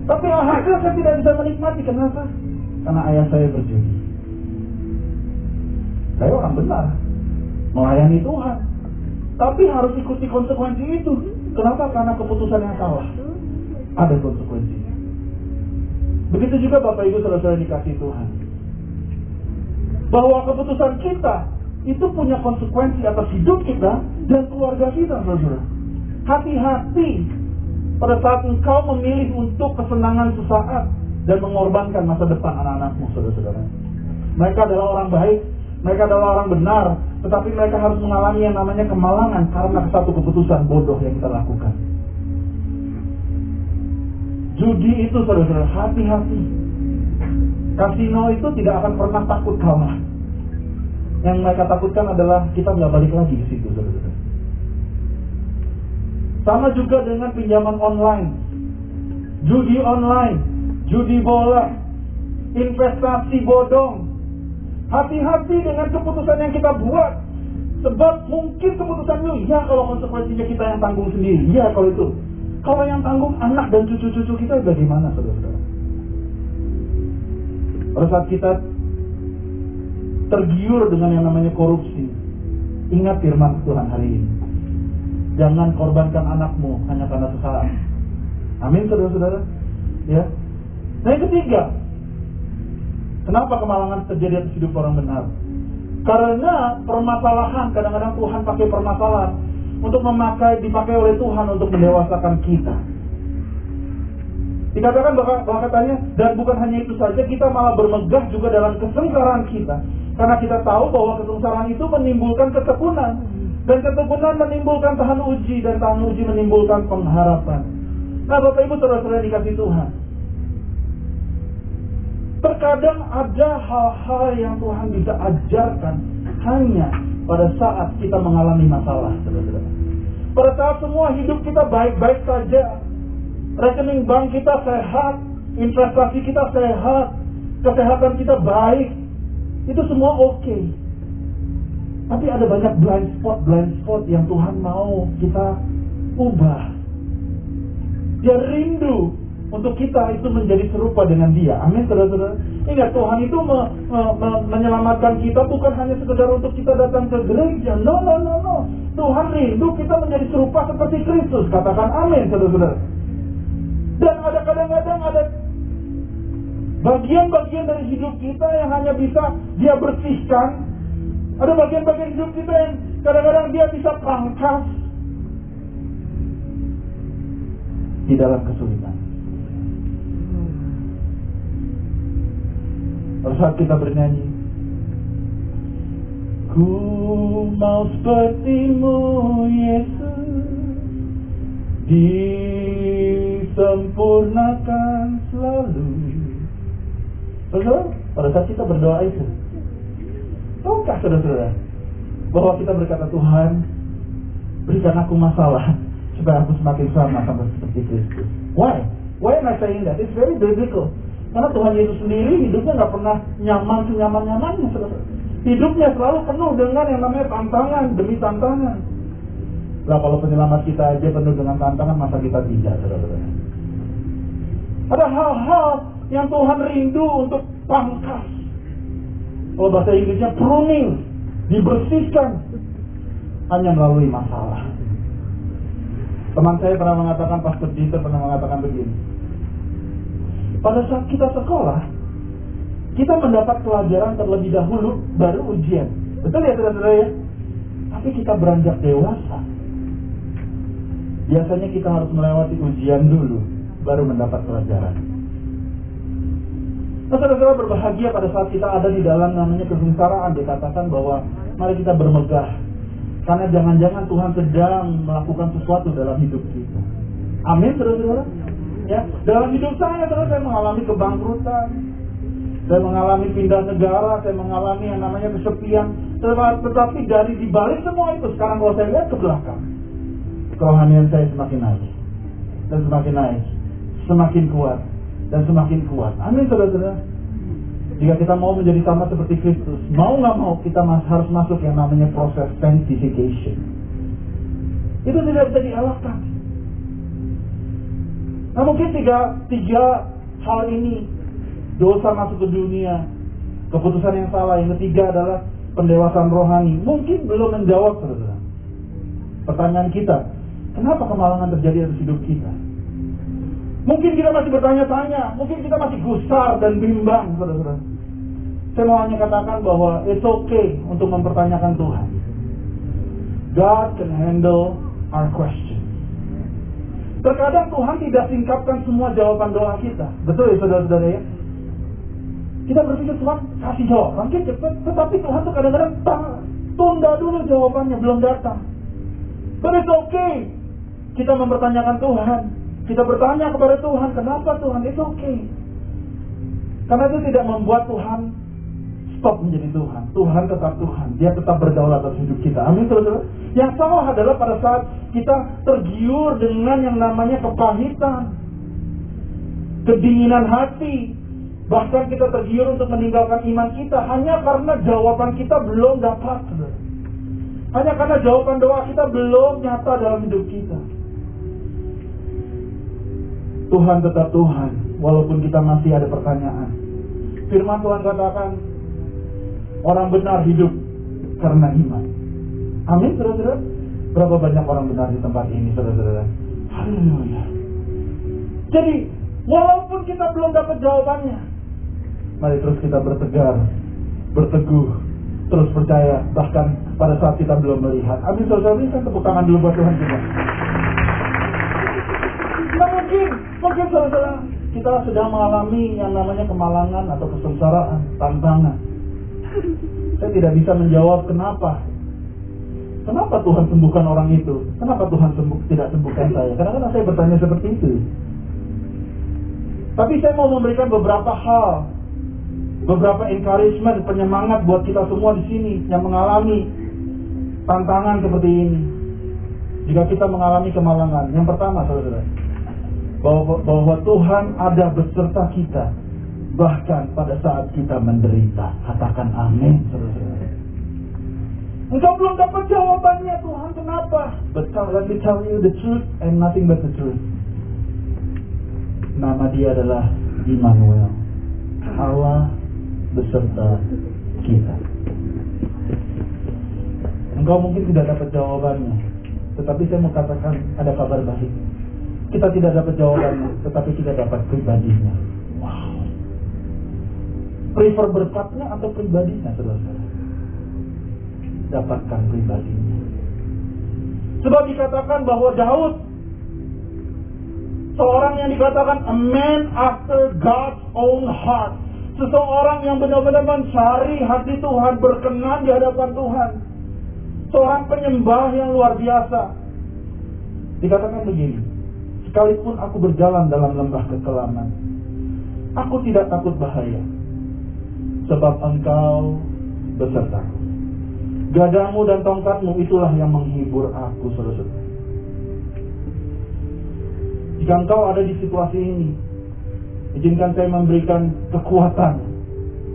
Tapi hasil saya tidak bisa menikmati. Kenapa? Karena ayah saya berjudi. Saya orang benar. Melayani Tuhan. Tapi harus ikuti konsekuensi itu. Kenapa? Karena keputusan yang salah. Ada konsekuensinya. Begitu juga Bapak Ibu saudara-saudara dikasih Tuhan. bahwa keputusan kita itu punya konsekuensi atas hidup kita dan keluarga kita, saudara. Hati-hati pada saat engkau memilih untuk kesenangan sesaat dan mengorbankan masa depan anak-anakmu, saudara-saudara. Mereka adalah orang baik, mereka adalah orang benar, tetapi mereka harus mengalami yang namanya kemalangan karena satu keputusan bodoh yang kita lakukan. Judi itu saudara-saudara, hati-hati. Kasino itu tidak akan pernah takut kalah. Yang mereka takutkan adalah kita nggak balik lagi ke situ. Sama juga dengan pinjaman online, judi online, judi bola, investasi bodong. Hati-hati dengan keputusan yang kita buat. Sebab mungkin keputusan itu, ya kalau konsekuensinya kita yang tanggung sendiri. Ya kalau itu. Kalau yang tanggung anak dan cucu-cucu kita bagaimana saudara-saudara? Pada saat kita tergiur dengan yang namanya korupsi, ingat firman Tuhan hari ini. Jangan korbankan anakmu hanya karena sesaat. Amin saudara-saudara. Ya. Nah yang ketiga, kenapa kemalangan terjadi atas hidup orang benar? Karena permasalahan kadang-kadang Tuhan pakai permasalahan untuk memakai dipakai oleh Tuhan untuk mendewasakan kita. Dikatakan bahwa, bahwa katanya dan bukan hanya itu saja kita malah bermegah juga dalam kesengsaraan kita karena kita tahu bahwa kesengsaraan itu menimbulkan ketekunan dan ketekunan menimbulkan tahan uji dan tahan uji menimbulkan pengharapan. Nah Bapak Ibu saudara-saudara dikasih Tuhan. Terkadang ada hal-hal yang Tuhan bisa ajarkan hanya pada saat kita mengalami masalah, saudara-saudara. Pada saat semua hidup kita baik-baik saja, rekening bank kita sehat, investasi kita sehat, kesehatan kita baik, itu semua oke. Okay. Tapi ada banyak blind spot, blind spot yang Tuhan mau kita ubah. Dia rindu untuk kita itu menjadi serupa dengan dia. Amin, saudara-saudara. Ingat, Tuhan itu me, me, me, menyelamatkan kita bukan hanya sekedar untuk kita datang ke gereja. No, no, no, no. Tuhan rindu kita menjadi serupa seperti Kristus. Katakan amin, saudara-saudara. Dan ada kadang-kadang ada bagian-bagian dari hidup kita yang hanya bisa dia bersihkan. Ada bagian-bagian hidup kita yang kadang-kadang dia bisa pangkas di dalam kesulitan. Pada saat kita bernyanyi Ku mau sepertimu Yesus Disempurnakan selalu Saudara, pada saat kita berdoa itu Tahukah saudara-saudara Bahwa kita berkata Tuhan Berikan aku masalah Supaya aku semakin sama sama seperti Kristus Why? Why am I saying that? It's very biblical karena Tuhan Yesus sendiri hidupnya nggak pernah nyaman senyaman-nyamannya. Hidupnya selalu penuh dengan yang namanya tantangan demi tantangan. Lah kalau penyelamat kita aja penuh dengan tantangan, masa kita tidak, saudara-saudara? Ada hal-hal yang Tuhan rindu untuk pangkas. Kalau bahasa Inggrisnya pruning, dibersihkan hanya melalui masalah. Teman saya pernah mengatakan, Pastor Dieter pernah mengatakan begini pada saat kita sekolah, kita mendapat pelajaran terlebih dahulu, baru ujian. Betul ya saudara-saudara ya? Tapi kita beranjak dewasa. Biasanya kita harus melewati ujian dulu, baru mendapat pelajaran. Saudara-saudara berbahagia pada saat kita ada di dalam namanya kesengsaraan. Dikatakan bahwa mari kita bermegah. Karena jangan-jangan Tuhan sedang melakukan sesuatu dalam hidup kita. Amin, saudara-saudara. Ya, dalam hidup saya terus saya mengalami kebangkrutan, saya mengalami pindah negara, saya mengalami yang namanya kesepian. Tetapi dari dibalik semua itu, sekarang kalau saya lihat ke belakang, kerohanian saya semakin naik dan semakin naik, semakin kuat dan semakin kuat. Amin saudara-saudara. Jika kita mau menjadi sama seperti Kristus, mau nggak mau kita harus masuk yang namanya proses sanctification. Itu tidak bisa dielakkan. Nah mungkin tiga, tiga hal ini dosa masuk ke dunia, keputusan yang salah. Yang ketiga adalah pendewasaan rohani. Mungkin belum menjawab saudara. Pertanyaan kita, kenapa kemalangan terjadi atas hidup kita? Mungkin kita masih bertanya-tanya, mungkin kita masih gusar dan bimbang, saudara-saudara. Saya mau hanya katakan bahwa it's okay untuk mempertanyakan Tuhan. God can handle our question. Terkadang Tuhan tidak singkapkan semua jawaban doa kita. Betul ya saudara-saudara ya? Kita berpikir Tuhan kasih jawaban cepat. Tetapi Tuhan tuh kadang-kadang tunda dulu jawabannya belum datang. But it's okay. Kita mempertanyakan Tuhan. Kita bertanya kepada Tuhan, kenapa Tuhan? It's okay. Karena itu tidak membuat Tuhan stop menjadi Tuhan. Tuhan tetap Tuhan. Dia tetap berdaulat atas hidup kita. Amin, saudara. Yang salah adalah pada saat kita tergiur dengan yang namanya kepahitan, kedinginan hati, bahkan kita tergiur untuk meninggalkan iman kita hanya karena jawaban kita belum dapat. Hanya karena jawaban doa kita belum nyata dalam hidup kita. Tuhan tetap Tuhan, walaupun kita masih ada pertanyaan. Firman Tuhan katakan, orang benar hidup karena iman. Amin, saudara-saudara. Berapa banyak orang benar di tempat ini, saudara-saudara? Haleluya. Jadi, walaupun kita belum dapat jawabannya, mari terus kita bertegar, berteguh, terus percaya, bahkan pada saat kita belum melihat. Amin, saudara-saudara. Kan tepuk tangan dulu buat Tuhan kita. Mungkin, mungkin saudara kita sedang mengalami yang namanya kemalangan atau kesengsaraan, tantangan. Saya tidak bisa menjawab kenapa. Kenapa Tuhan sembuhkan orang itu? Kenapa Tuhan sembuh, tidak sembuhkan saya? Kadang-kadang saya bertanya seperti itu. Tapi saya mau memberikan beberapa hal, beberapa encouragement, penyemangat buat kita semua di sini yang mengalami tantangan seperti ini. Jika kita mengalami kemalangan, yang pertama, saudara, bahwa, bahwa Tuhan ada beserta kita bahkan pada saat kita menderita. Katakan amin. Engkau belum dapat jawabannya Tuhan kenapa? But let me tell you the truth and nothing but the truth. Nama dia adalah Immanuel. Allah beserta kita. Engkau mungkin tidak dapat jawabannya, tetapi saya mau katakan ada kabar baik. Kita tidak dapat jawabannya, tetapi kita dapat pribadinya. Wow. Prefer berkatnya atau pribadinya, saudara-saudara? Dapatkan pribadinya. Sebab dikatakan bahwa Daud seorang yang dikatakan a man after God's own heart. Seseorang yang benar-benar mencari hati Tuhan, berkenan di hadapan Tuhan. Seorang penyembah yang luar biasa. Dikatakan begini, sekalipun aku berjalan dalam lembah kekelaman, aku tidak takut bahaya, sebab engkau besertaku. Gadamu dan tongkatmu itulah yang menghibur aku, saudara-saudara. Jika engkau ada di situasi ini, izinkan saya memberikan kekuatan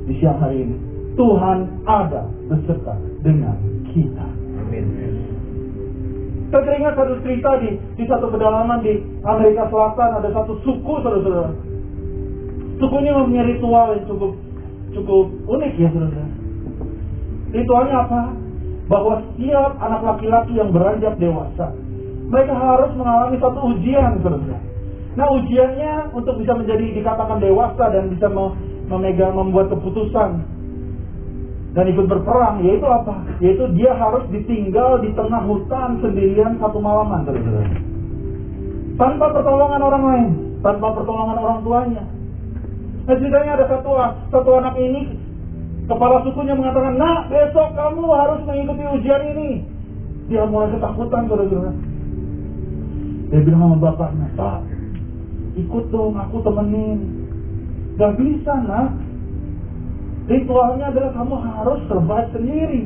di siang hari ini. Tuhan ada beserta dengan kita. Amin. Saya teringat satu cerita di, di satu pedalaman di Amerika Selatan ada satu suku saudara-saudara. Suku ini mempunyai ritual yang cukup cukup unik ya saudara. Ritualnya apa? Bahwa setiap anak laki-laki yang beranjak dewasa, mereka harus mengalami satu ujian saudara. Nah ujiannya untuk bisa menjadi dikatakan dewasa dan bisa memegang membuat keputusan dan ikut berperang yaitu apa? Yaitu dia harus ditinggal di tengah hutan sendirian satu malaman saudara. Tanpa pertolongan orang lain, tanpa pertolongan orang tuanya. Nah ceritanya ada satu satu anak ini kepala sukunya mengatakan, nak besok kamu harus mengikuti ujian ini. Dia mulai ketakutan saudara. Dia bilang sama bapaknya, Pak, ikut dong, aku temenin. Gak bisa nak, ritualnya adalah kamu harus survive sendiri.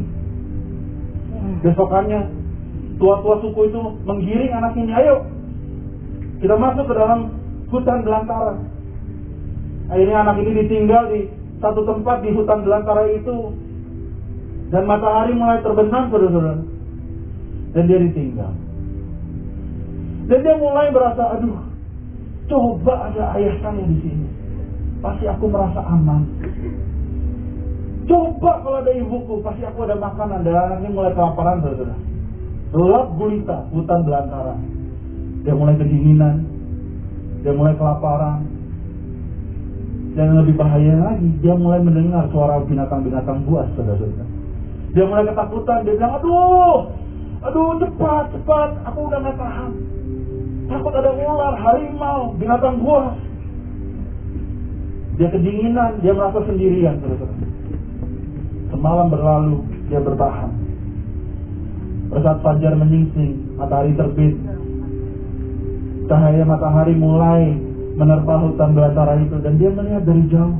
Besokannya, tua-tua suku itu menggiring anak ini, ayo, kita masuk ke dalam hutan belantara. Akhirnya anak ini ditinggal di satu tempat di hutan belantara itu. Dan matahari mulai terbenam, saudara-saudara. Dan dia ditinggal. Dan dia mulai berasa, aduh, coba ada ayah saya di sini. Pasti aku merasa aman. Coba kalau ada ibuku, pasti aku ada makanan. Dan anaknya mulai kelaparan, saudara. Gelap gulita, hutan belantara. Dia mulai kedinginan. Dia mulai kelaparan. Dan lebih bahaya lagi, dia mulai mendengar suara binatang-binatang buas, saudara-saudara. Dia mulai ketakutan, dia bilang, aduh, aduh cepat, cepat, aku udah gak tahan. Takut ada ular, harimau, binatang buas. Dia kedinginan, dia merasa sendirian, saudara-saudara. Semalam berlalu, dia bertahan. Saat fajar menyingsing, matahari terbit, cahaya matahari mulai menerpa hutan belantara itu dan dia melihat dari jauh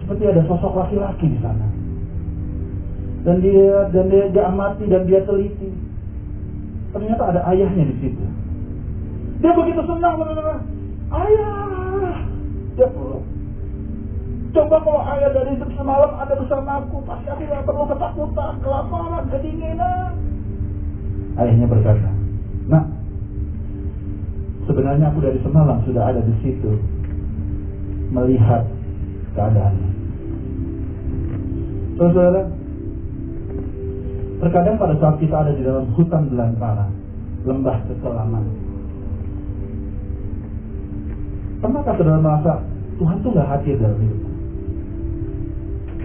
seperti ada sosok laki-laki di sana. Dan dia dan dia, dia amati dan dia teliti. Ternyata ada ayahnya di situ. Dia begitu senang benar Ayah, dia peluk. Coba kalau ayah dari semalam ada bersama aku, pasti aku gak perlu ketakutan, kelaparan, kedinginan. Ayahnya berkata, Nah, sebenarnya aku dari semalam sudah ada di situ melihat keadaannya. Saudara, terkadang pada saat kita ada di dalam hutan belantara, lembah kekelaman, pernahkah saudara merasa Tuhan tuh gak hadir dalam hidup?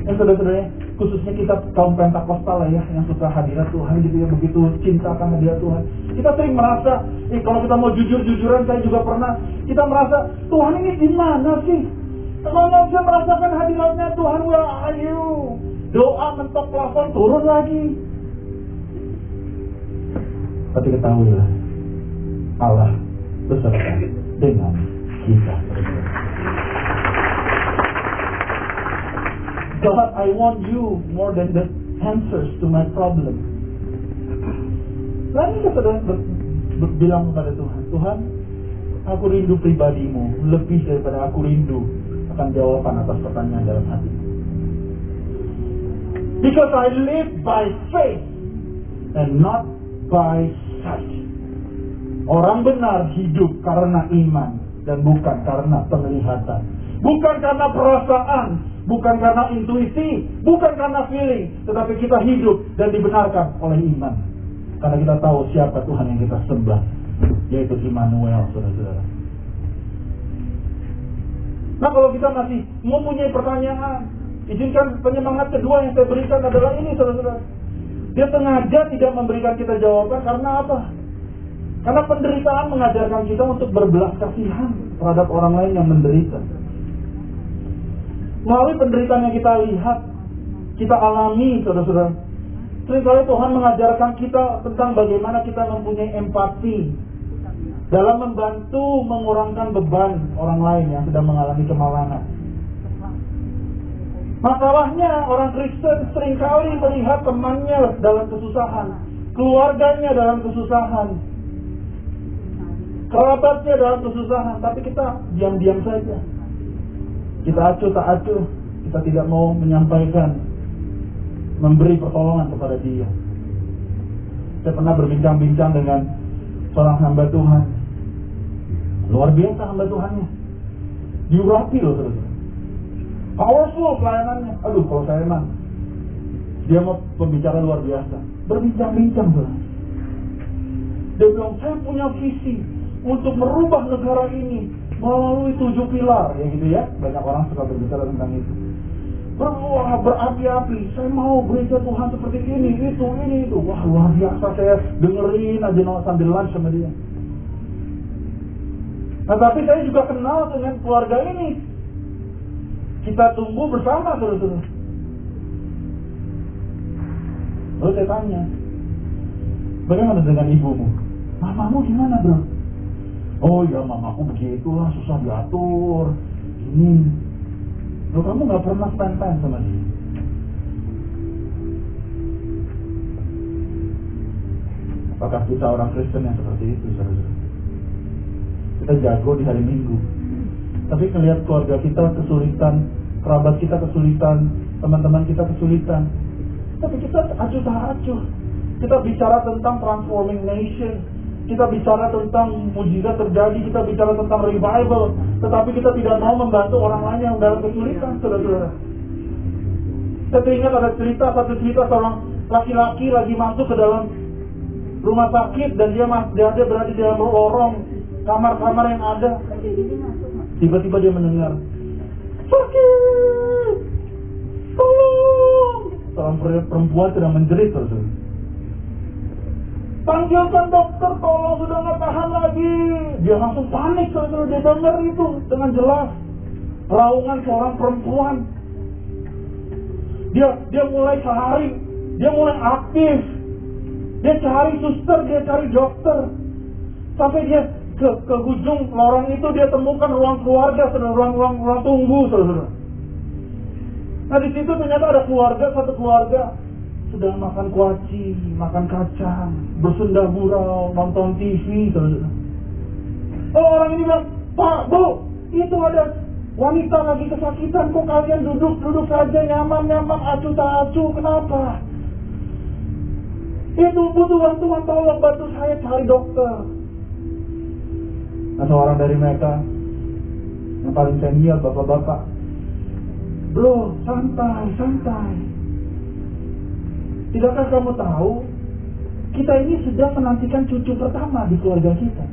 Yang saudara-saudaranya, khususnya kita kaum Pentakosta lah ya yang suka hadirat Tuhan gitu ya begitu cinta akan hadirat Tuhan. Kita sering merasa eh, kalau kita mau jujur-jujuran saya juga pernah kita merasa Tuhan ini di mana sih? Kalau saya merasakan hadiratnya Tuhan are you doa mentok plafon turun lagi. Tapi ketahuilah Allah beserta dengan kita God, I want you more than the answers to my problem. Lalu saudara bilang kepada Tuhan, Tuhan, aku rindu pribadimu lebih daripada aku rindu akan jawaban atas pertanyaan dalam hati. Because I live by faith and not by sight. Orang benar hidup karena iman dan bukan karena penglihatan. Bukan karena perasaan, bukan karena intuisi, bukan karena feeling, tetapi kita hidup dan dibenarkan oleh iman. Karena kita tahu siapa Tuhan yang kita sembah, yaitu Immanuel, saudara-saudara. Nah kalau kita masih mempunyai pertanyaan, izinkan penyemangat kedua yang saya berikan adalah ini, saudara-saudara. Dia sengaja tidak memberikan kita jawaban karena apa? Karena penderitaan mengajarkan kita untuk berbelas kasihan terhadap orang lain yang menderita. Melalui penderitaan yang kita lihat, kita alami, saudara-saudara. Seringkali Tuhan mengajarkan kita tentang bagaimana kita mempunyai empati dalam membantu mengurangkan beban orang lain yang sedang mengalami kemalangan. Masalahnya orang Kristen sering kali melihat temannya dalam kesusahan, keluarganya dalam kesusahan, kerabatnya dalam kesusahan, tapi kita diam-diam saja kita acuh tak acuh, kita tidak mau menyampaikan, memberi pertolongan kepada dia. Saya pernah berbincang-bincang dengan seorang hamba Tuhan. Luar biasa hamba Tuhannya. Diurapi loh terus. Powerful pelayanannya. Aduh kalau saya emang dia mau pembicara luar biasa. Berbincang-bincang tuh. Dia bilang saya punya visi untuk merubah negara ini melalui tujuh pilar ya gitu ya. Banyak orang suka berbicara tentang itu. Berwah berapi-api. Saya mau gereja Tuhan seperti ini itu ini itu. Wah luar biasa. Saya dengerin aja no, sambil lunch sama dia. Nah tapi saya juga kenal dengan keluarga ini. Kita tunggu bersama terus-terus lalu saya tanya bagaimana dengan ibumu? Mamamu gimana bro Oh ya mamaku begitulah susah diatur. Ini. Loh kamu nggak pernah time sama dia? Apakah kita orang Kristen yang seperti itu, saudara? Kita jago di hari Minggu, tapi melihat keluarga kita kesulitan, kerabat kita kesulitan, teman-teman kita kesulitan, tapi kita acuh tak acuh. Kita bicara tentang transforming nation, kita bicara tentang mujizat terjadi, kita bicara tentang revival, tetapi kita tidak mau membantu orang lain yang dalam kesulitan, saudara-saudara. Saya teringat ada cerita, satu cerita seorang laki-laki lagi masuk ke dalam rumah sakit dan dia masih dia berada di dalam lorong kamar-kamar yang ada. Tiba-tiba dia mendengar sakit, tolong. Seorang perempuan sedang menjerit terus. Panggilkan dokter, tolong sudah nggak tahan lagi. Dia langsung panik kalau dia dengar itu dengan jelas. Raungan seorang perempuan. Dia dia mulai cari, dia mulai aktif. Dia cari suster, dia cari dokter. Sampai dia ke, ke ujung lorong itu dia temukan ruang keluarga, saudara, ruang, ruang, ruang tunggu, saudara. Nah di situ ternyata ada keluarga, satu keluarga sedang makan kuaci, makan kacang, bersenda gurau, nonton TV, saudara. Oh orang ini bilang, Pak, Bu, itu ada wanita lagi kesakitan, kok kalian duduk-duduk saja nyaman-nyaman, acu tak acu, kenapa? Itu butuh bantuan, tolong bantu saya cari dokter. Nah, seorang dari mereka yang paling senior, bapak-bapak, Bro, santai, santai. Tidakkah kamu tahu kita ini sudah menantikan cucu pertama di keluarga kita.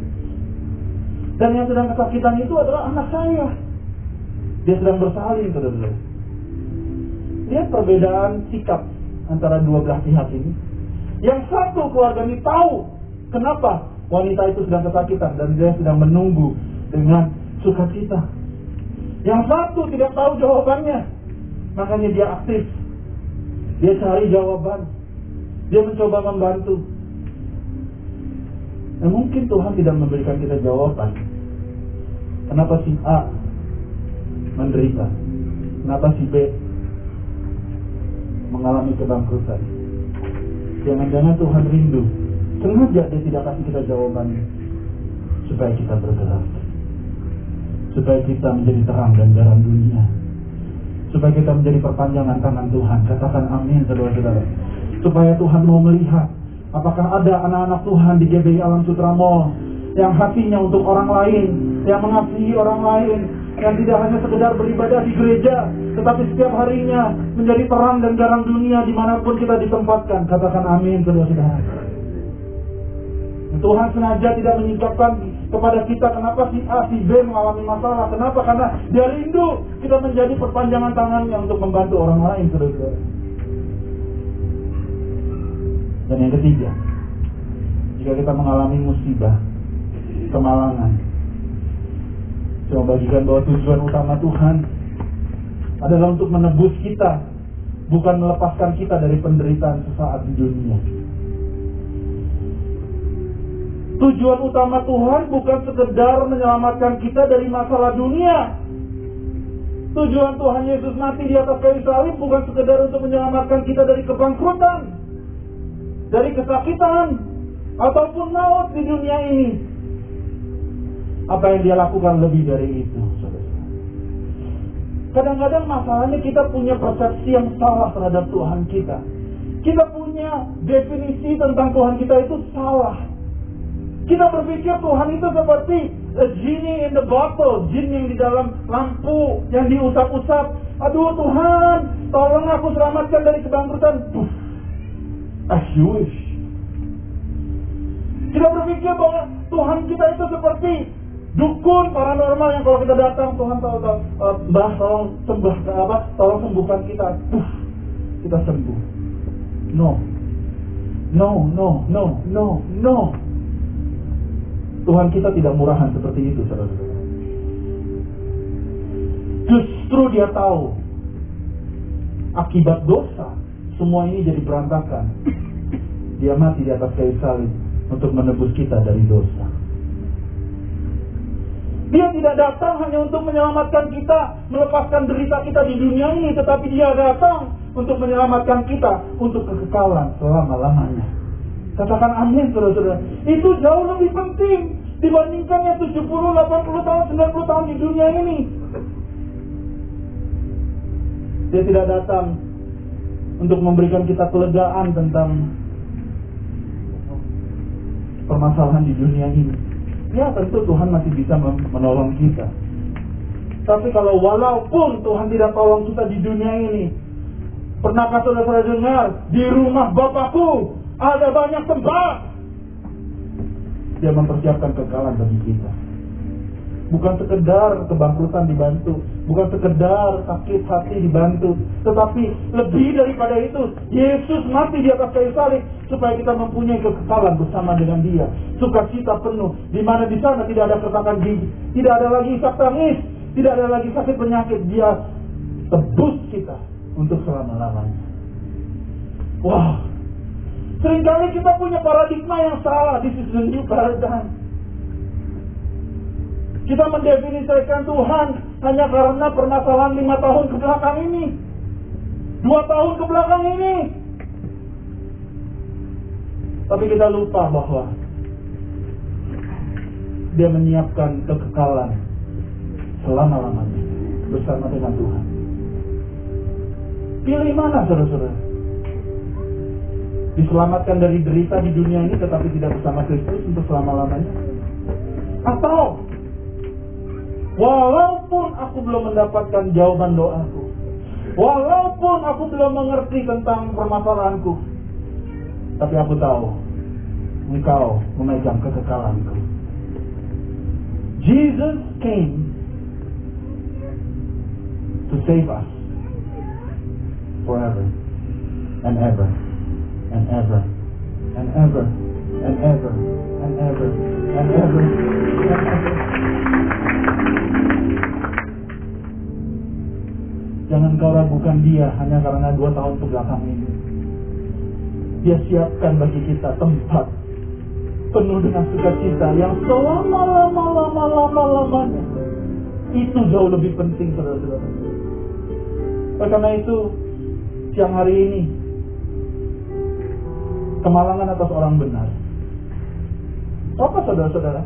Dan yang sedang kesakitan itu adalah anak saya. Dia sedang bersalin, saudara Lihat perbedaan sikap antara dua belah pihak ini. Yang satu keluarga ini tahu kenapa wanita itu sedang kesakitan dan dia sedang menunggu dengan sukacita. Yang satu tidak tahu jawabannya, makanya dia aktif dia cari jawaban. Dia mencoba membantu. Nah, mungkin Tuhan tidak memberikan kita jawaban. Kenapa si A menderita? Kenapa si B mengalami kebangkrutan? Jangan-jangan Tuhan rindu. Sengaja dia tidak kasih kita jawaban supaya kita bergerak. Supaya kita menjadi terang dan garam dunia supaya kita menjadi perpanjangan tangan Tuhan. Katakan amin saudara-saudara. Supaya Tuhan mau melihat apakah ada anak-anak Tuhan di GBI Alam Sutra Mall yang hatinya untuk orang lain, yang mengasihi orang lain, yang tidak hanya sekedar beribadah di gereja, tetapi setiap harinya menjadi terang dan garam dunia di mana pun kita ditempatkan. Katakan amin saudara-saudara. Tuhan sengaja tidak menyingkapkan kepada kita kenapa si A, si B mengalami masalah. Kenapa? Karena dia rindu kita menjadi perpanjangan tangannya untuk membantu orang lain, saudara-saudara. Dan yang ketiga, jika kita mengalami musibah, kemalangan, saya bagikan bahwa tujuan utama Tuhan adalah untuk menebus kita, bukan melepaskan kita dari penderitaan sesaat di dunia. Tujuan utama Tuhan bukan sekedar menyelamatkan kita dari masalah dunia. Tujuan Tuhan Yesus mati di atas kayu salib bukan sekedar untuk menyelamatkan kita dari kebangkrutan, dari kesakitan, ataupun maut di dunia ini. Apa yang dia lakukan lebih dari itu, Kadang-kadang masalahnya kita punya persepsi yang salah terhadap Tuhan kita. Kita punya definisi tentang Tuhan kita itu salah. Kita berpikir Tuhan itu seperti genie in the bottle, jin yang di dalam lampu yang diusap-usap. Aduh Tuhan, tolong aku selamatkan dari kebangkrutan. Puff, as you wish. Kita berpikir bahwa Tuhan kita itu seperti dukun paranormal yang kalau kita datang Tuhan tahu tahu uh, bah tolong sembah apa tolong sembuhkan kita Puff, kita sembuh no no no no no no Tuhan kita tidak murahan seperti itu, saudara-saudara. Justru dia tahu akibat dosa semua ini jadi berantakan. Dia mati di atas kayu salib untuk menebus kita dari dosa. Dia tidak datang hanya untuk menyelamatkan kita, melepaskan derita kita di dunia ini, tetapi dia datang untuk menyelamatkan kita untuk kekekalan selama-lamanya. Katakan amin saudara-saudara. Itu jauh lebih penting dibandingkan yang 70, 80 tahun, 90 tahun di dunia ini. Dia tidak datang untuk memberikan kita kelegaan tentang permasalahan di dunia ini. Ya tentu Tuhan masih bisa menolong kita. Tapi kalau walaupun Tuhan tidak tolong kita di dunia ini, pernahkah saudara-saudara dengar di rumah Bapakku ada banyak tempat. Dia mempersiapkan kekalahan bagi kita. Bukan sekedar kebangkrutan dibantu, bukan sekedar sakit hati dibantu, tetapi lebih daripada itu, Yesus mati di atas kayu salib supaya kita mempunyai kekekalan bersama dengan Dia. Sukacita penuh, di mana di sana tidak ada keretakan gigi, tidak ada lagi isak tangis, tidak ada lagi sakit penyakit. Dia tebus kita untuk selama-lamanya. Wah, sering kali kita punya paradigma yang salah. Is the new paradigm. Kita mendefinisikan Tuhan hanya karena permasalahan lima tahun ke belakang ini. Dua tahun ke belakang ini. Tapi kita lupa bahwa dia menyiapkan kekekalan selama-lamanya bersama dengan Tuhan. Pilih mana saudara-saudara? Diselamatkan dari derita di dunia ini tetapi tidak bersama Kristus untuk selama-lamanya? Atau Walaupun aku belum mendapatkan jawaban doaku. Walaupun aku belum mengerti tentang permasalahanku. Tapi aku tahu. Engkau memegang kekekalanku. Jesus came to save us forever and ever and ever and ever and ever and ever and ever and ever. Jangan kau ragukan dia hanya karena dua tahun ke belakang ini. Dia siapkan bagi kita tempat penuh dengan sukacita yang selama lama lama lama lamanya. Itu jauh lebih penting saudara-saudara. Oleh karena itu siang hari ini kemalangan atas orang benar. Apa saudara-saudara?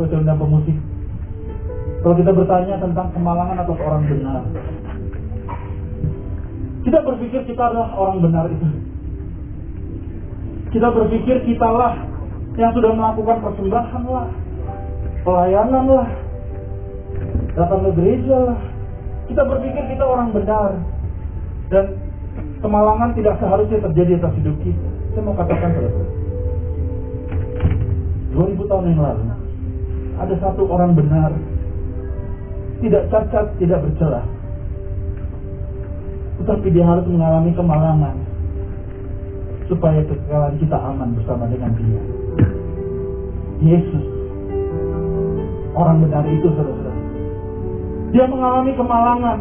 Undang pemusik. Kalau kita bertanya tentang kemalangan atas orang benar, kita berpikir kita adalah orang benar itu. Kita berpikir kitalah yang sudah melakukan persembahan lah, pelayanan lah, datang ke gereja lah. Kita berpikir kita orang benar. Dan kemalangan tidak seharusnya terjadi atas hidup kita. Saya mau katakan saudara. 2000 tahun yang lalu ada satu orang benar tidak cacat, tidak bercelah tetapi dia harus mengalami kemalangan supaya kekekalan kita aman bersama dengan dia. Yesus orang benar itu saudara. Dia mengalami kemalangan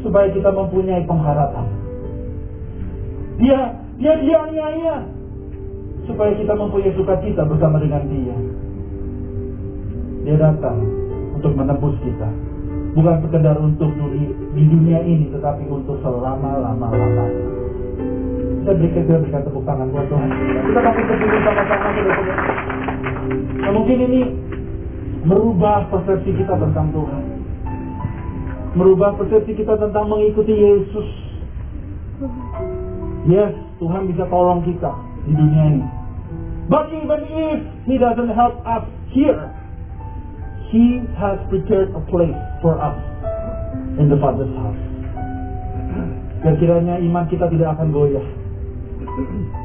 supaya kita mempunyai pengharapan. Dia dia dianiaya supaya kita mempunyai sukacita bersama dengan dia. Dia datang untuk menebus kita bukan sekedar untuk di dunia ini tetapi untuk selama-lama-lamanya. Kita berikan kita berikan tepuk tangan buat Tuhan. Kita kasih berdiri sama-sama Nah, mungkin ini merubah persepsi kita tentang Tuhan. Merubah persepsi kita tentang mengikuti Yesus. Yes, Tuhan bisa tolong kita di dunia ini. But even if He doesn't help us here, He has prepared a place for us in the Father's house. Dan kiranya iman kita tidak akan goyah.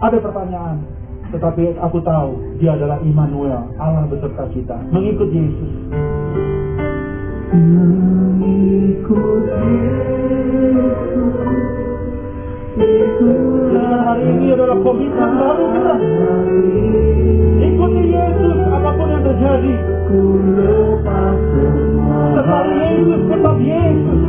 Ada pertanyaan, tetapi aku tahu dia adalah Immanuel, Allah beserta kita. Mengikut Yesus. Mengikut Yesus. Dan hari ini adalah komitmen baru kita. Ikuti Yesus apa pun yang terjadi. Tetap Yesus, tetap Yesus.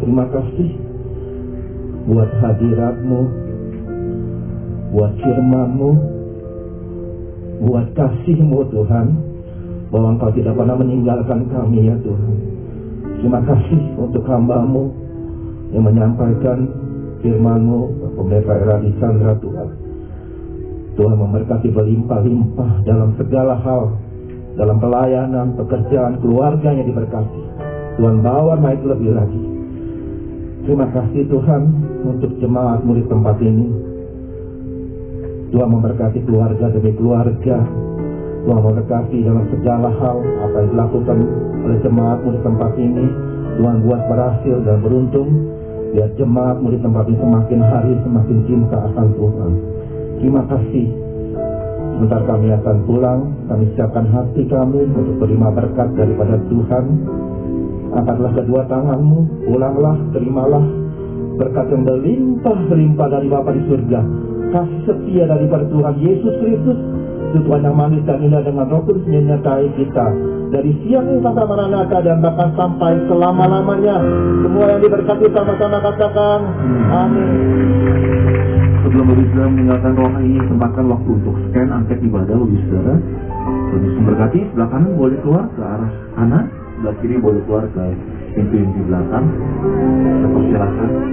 Terima kasih buat hadiratmu, buat firmanmu, buat kasihmu Tuhan, bahwa Engkau tidak pernah meninggalkan kami ya Tuhan. Terima kasih untuk hambamu yang menyampaikan firmanmu, Pendeta Eradi Chandra Tuhan. Tuhan memberkati berlimpah-limpah dalam segala hal, dalam pelayanan, pekerjaan, keluarganya diberkati. Tuhan bawa naik lebih lagi. Terima kasih Tuhan untuk jemaat murid tempat ini. Tuhan memberkati keluarga demi keluarga. Tuhan memberkati dalam segala hal apa yang dilakukan oleh jemaat murid tempat ini. Tuhan buat berhasil dan beruntung. Biar jemaat murid tempat ini semakin hari semakin cinta akan Tuhan. Terima kasih. Sebentar kami akan pulang. Kami siapkan hati kami untuk terima berkat daripada Tuhan. Angkatlah kedua tanganmu, pulanglah, terimalah berkat yang berlimpah-limpah dari Bapa di surga. Kasih setia daripada Tuhan Yesus Kristus, Tuhan yang manis dan indah dengan roh kudus menyertai kita. Dari siang sampai Maranatha dan bahkan sampai selama-lamanya. Semua yang diberkati sama-sama katakan, Amin. Sebelum Bapak Saudara meninggalkan ruangan ini, sempatkan waktu untuk scan angket ibadah Bapak Saudara. Terus memberkati, sebelah kanan boleh keluar ke arah kanan, sebelah kiri boleh keluar ke pintu yang di belakang. Saya persilahkan.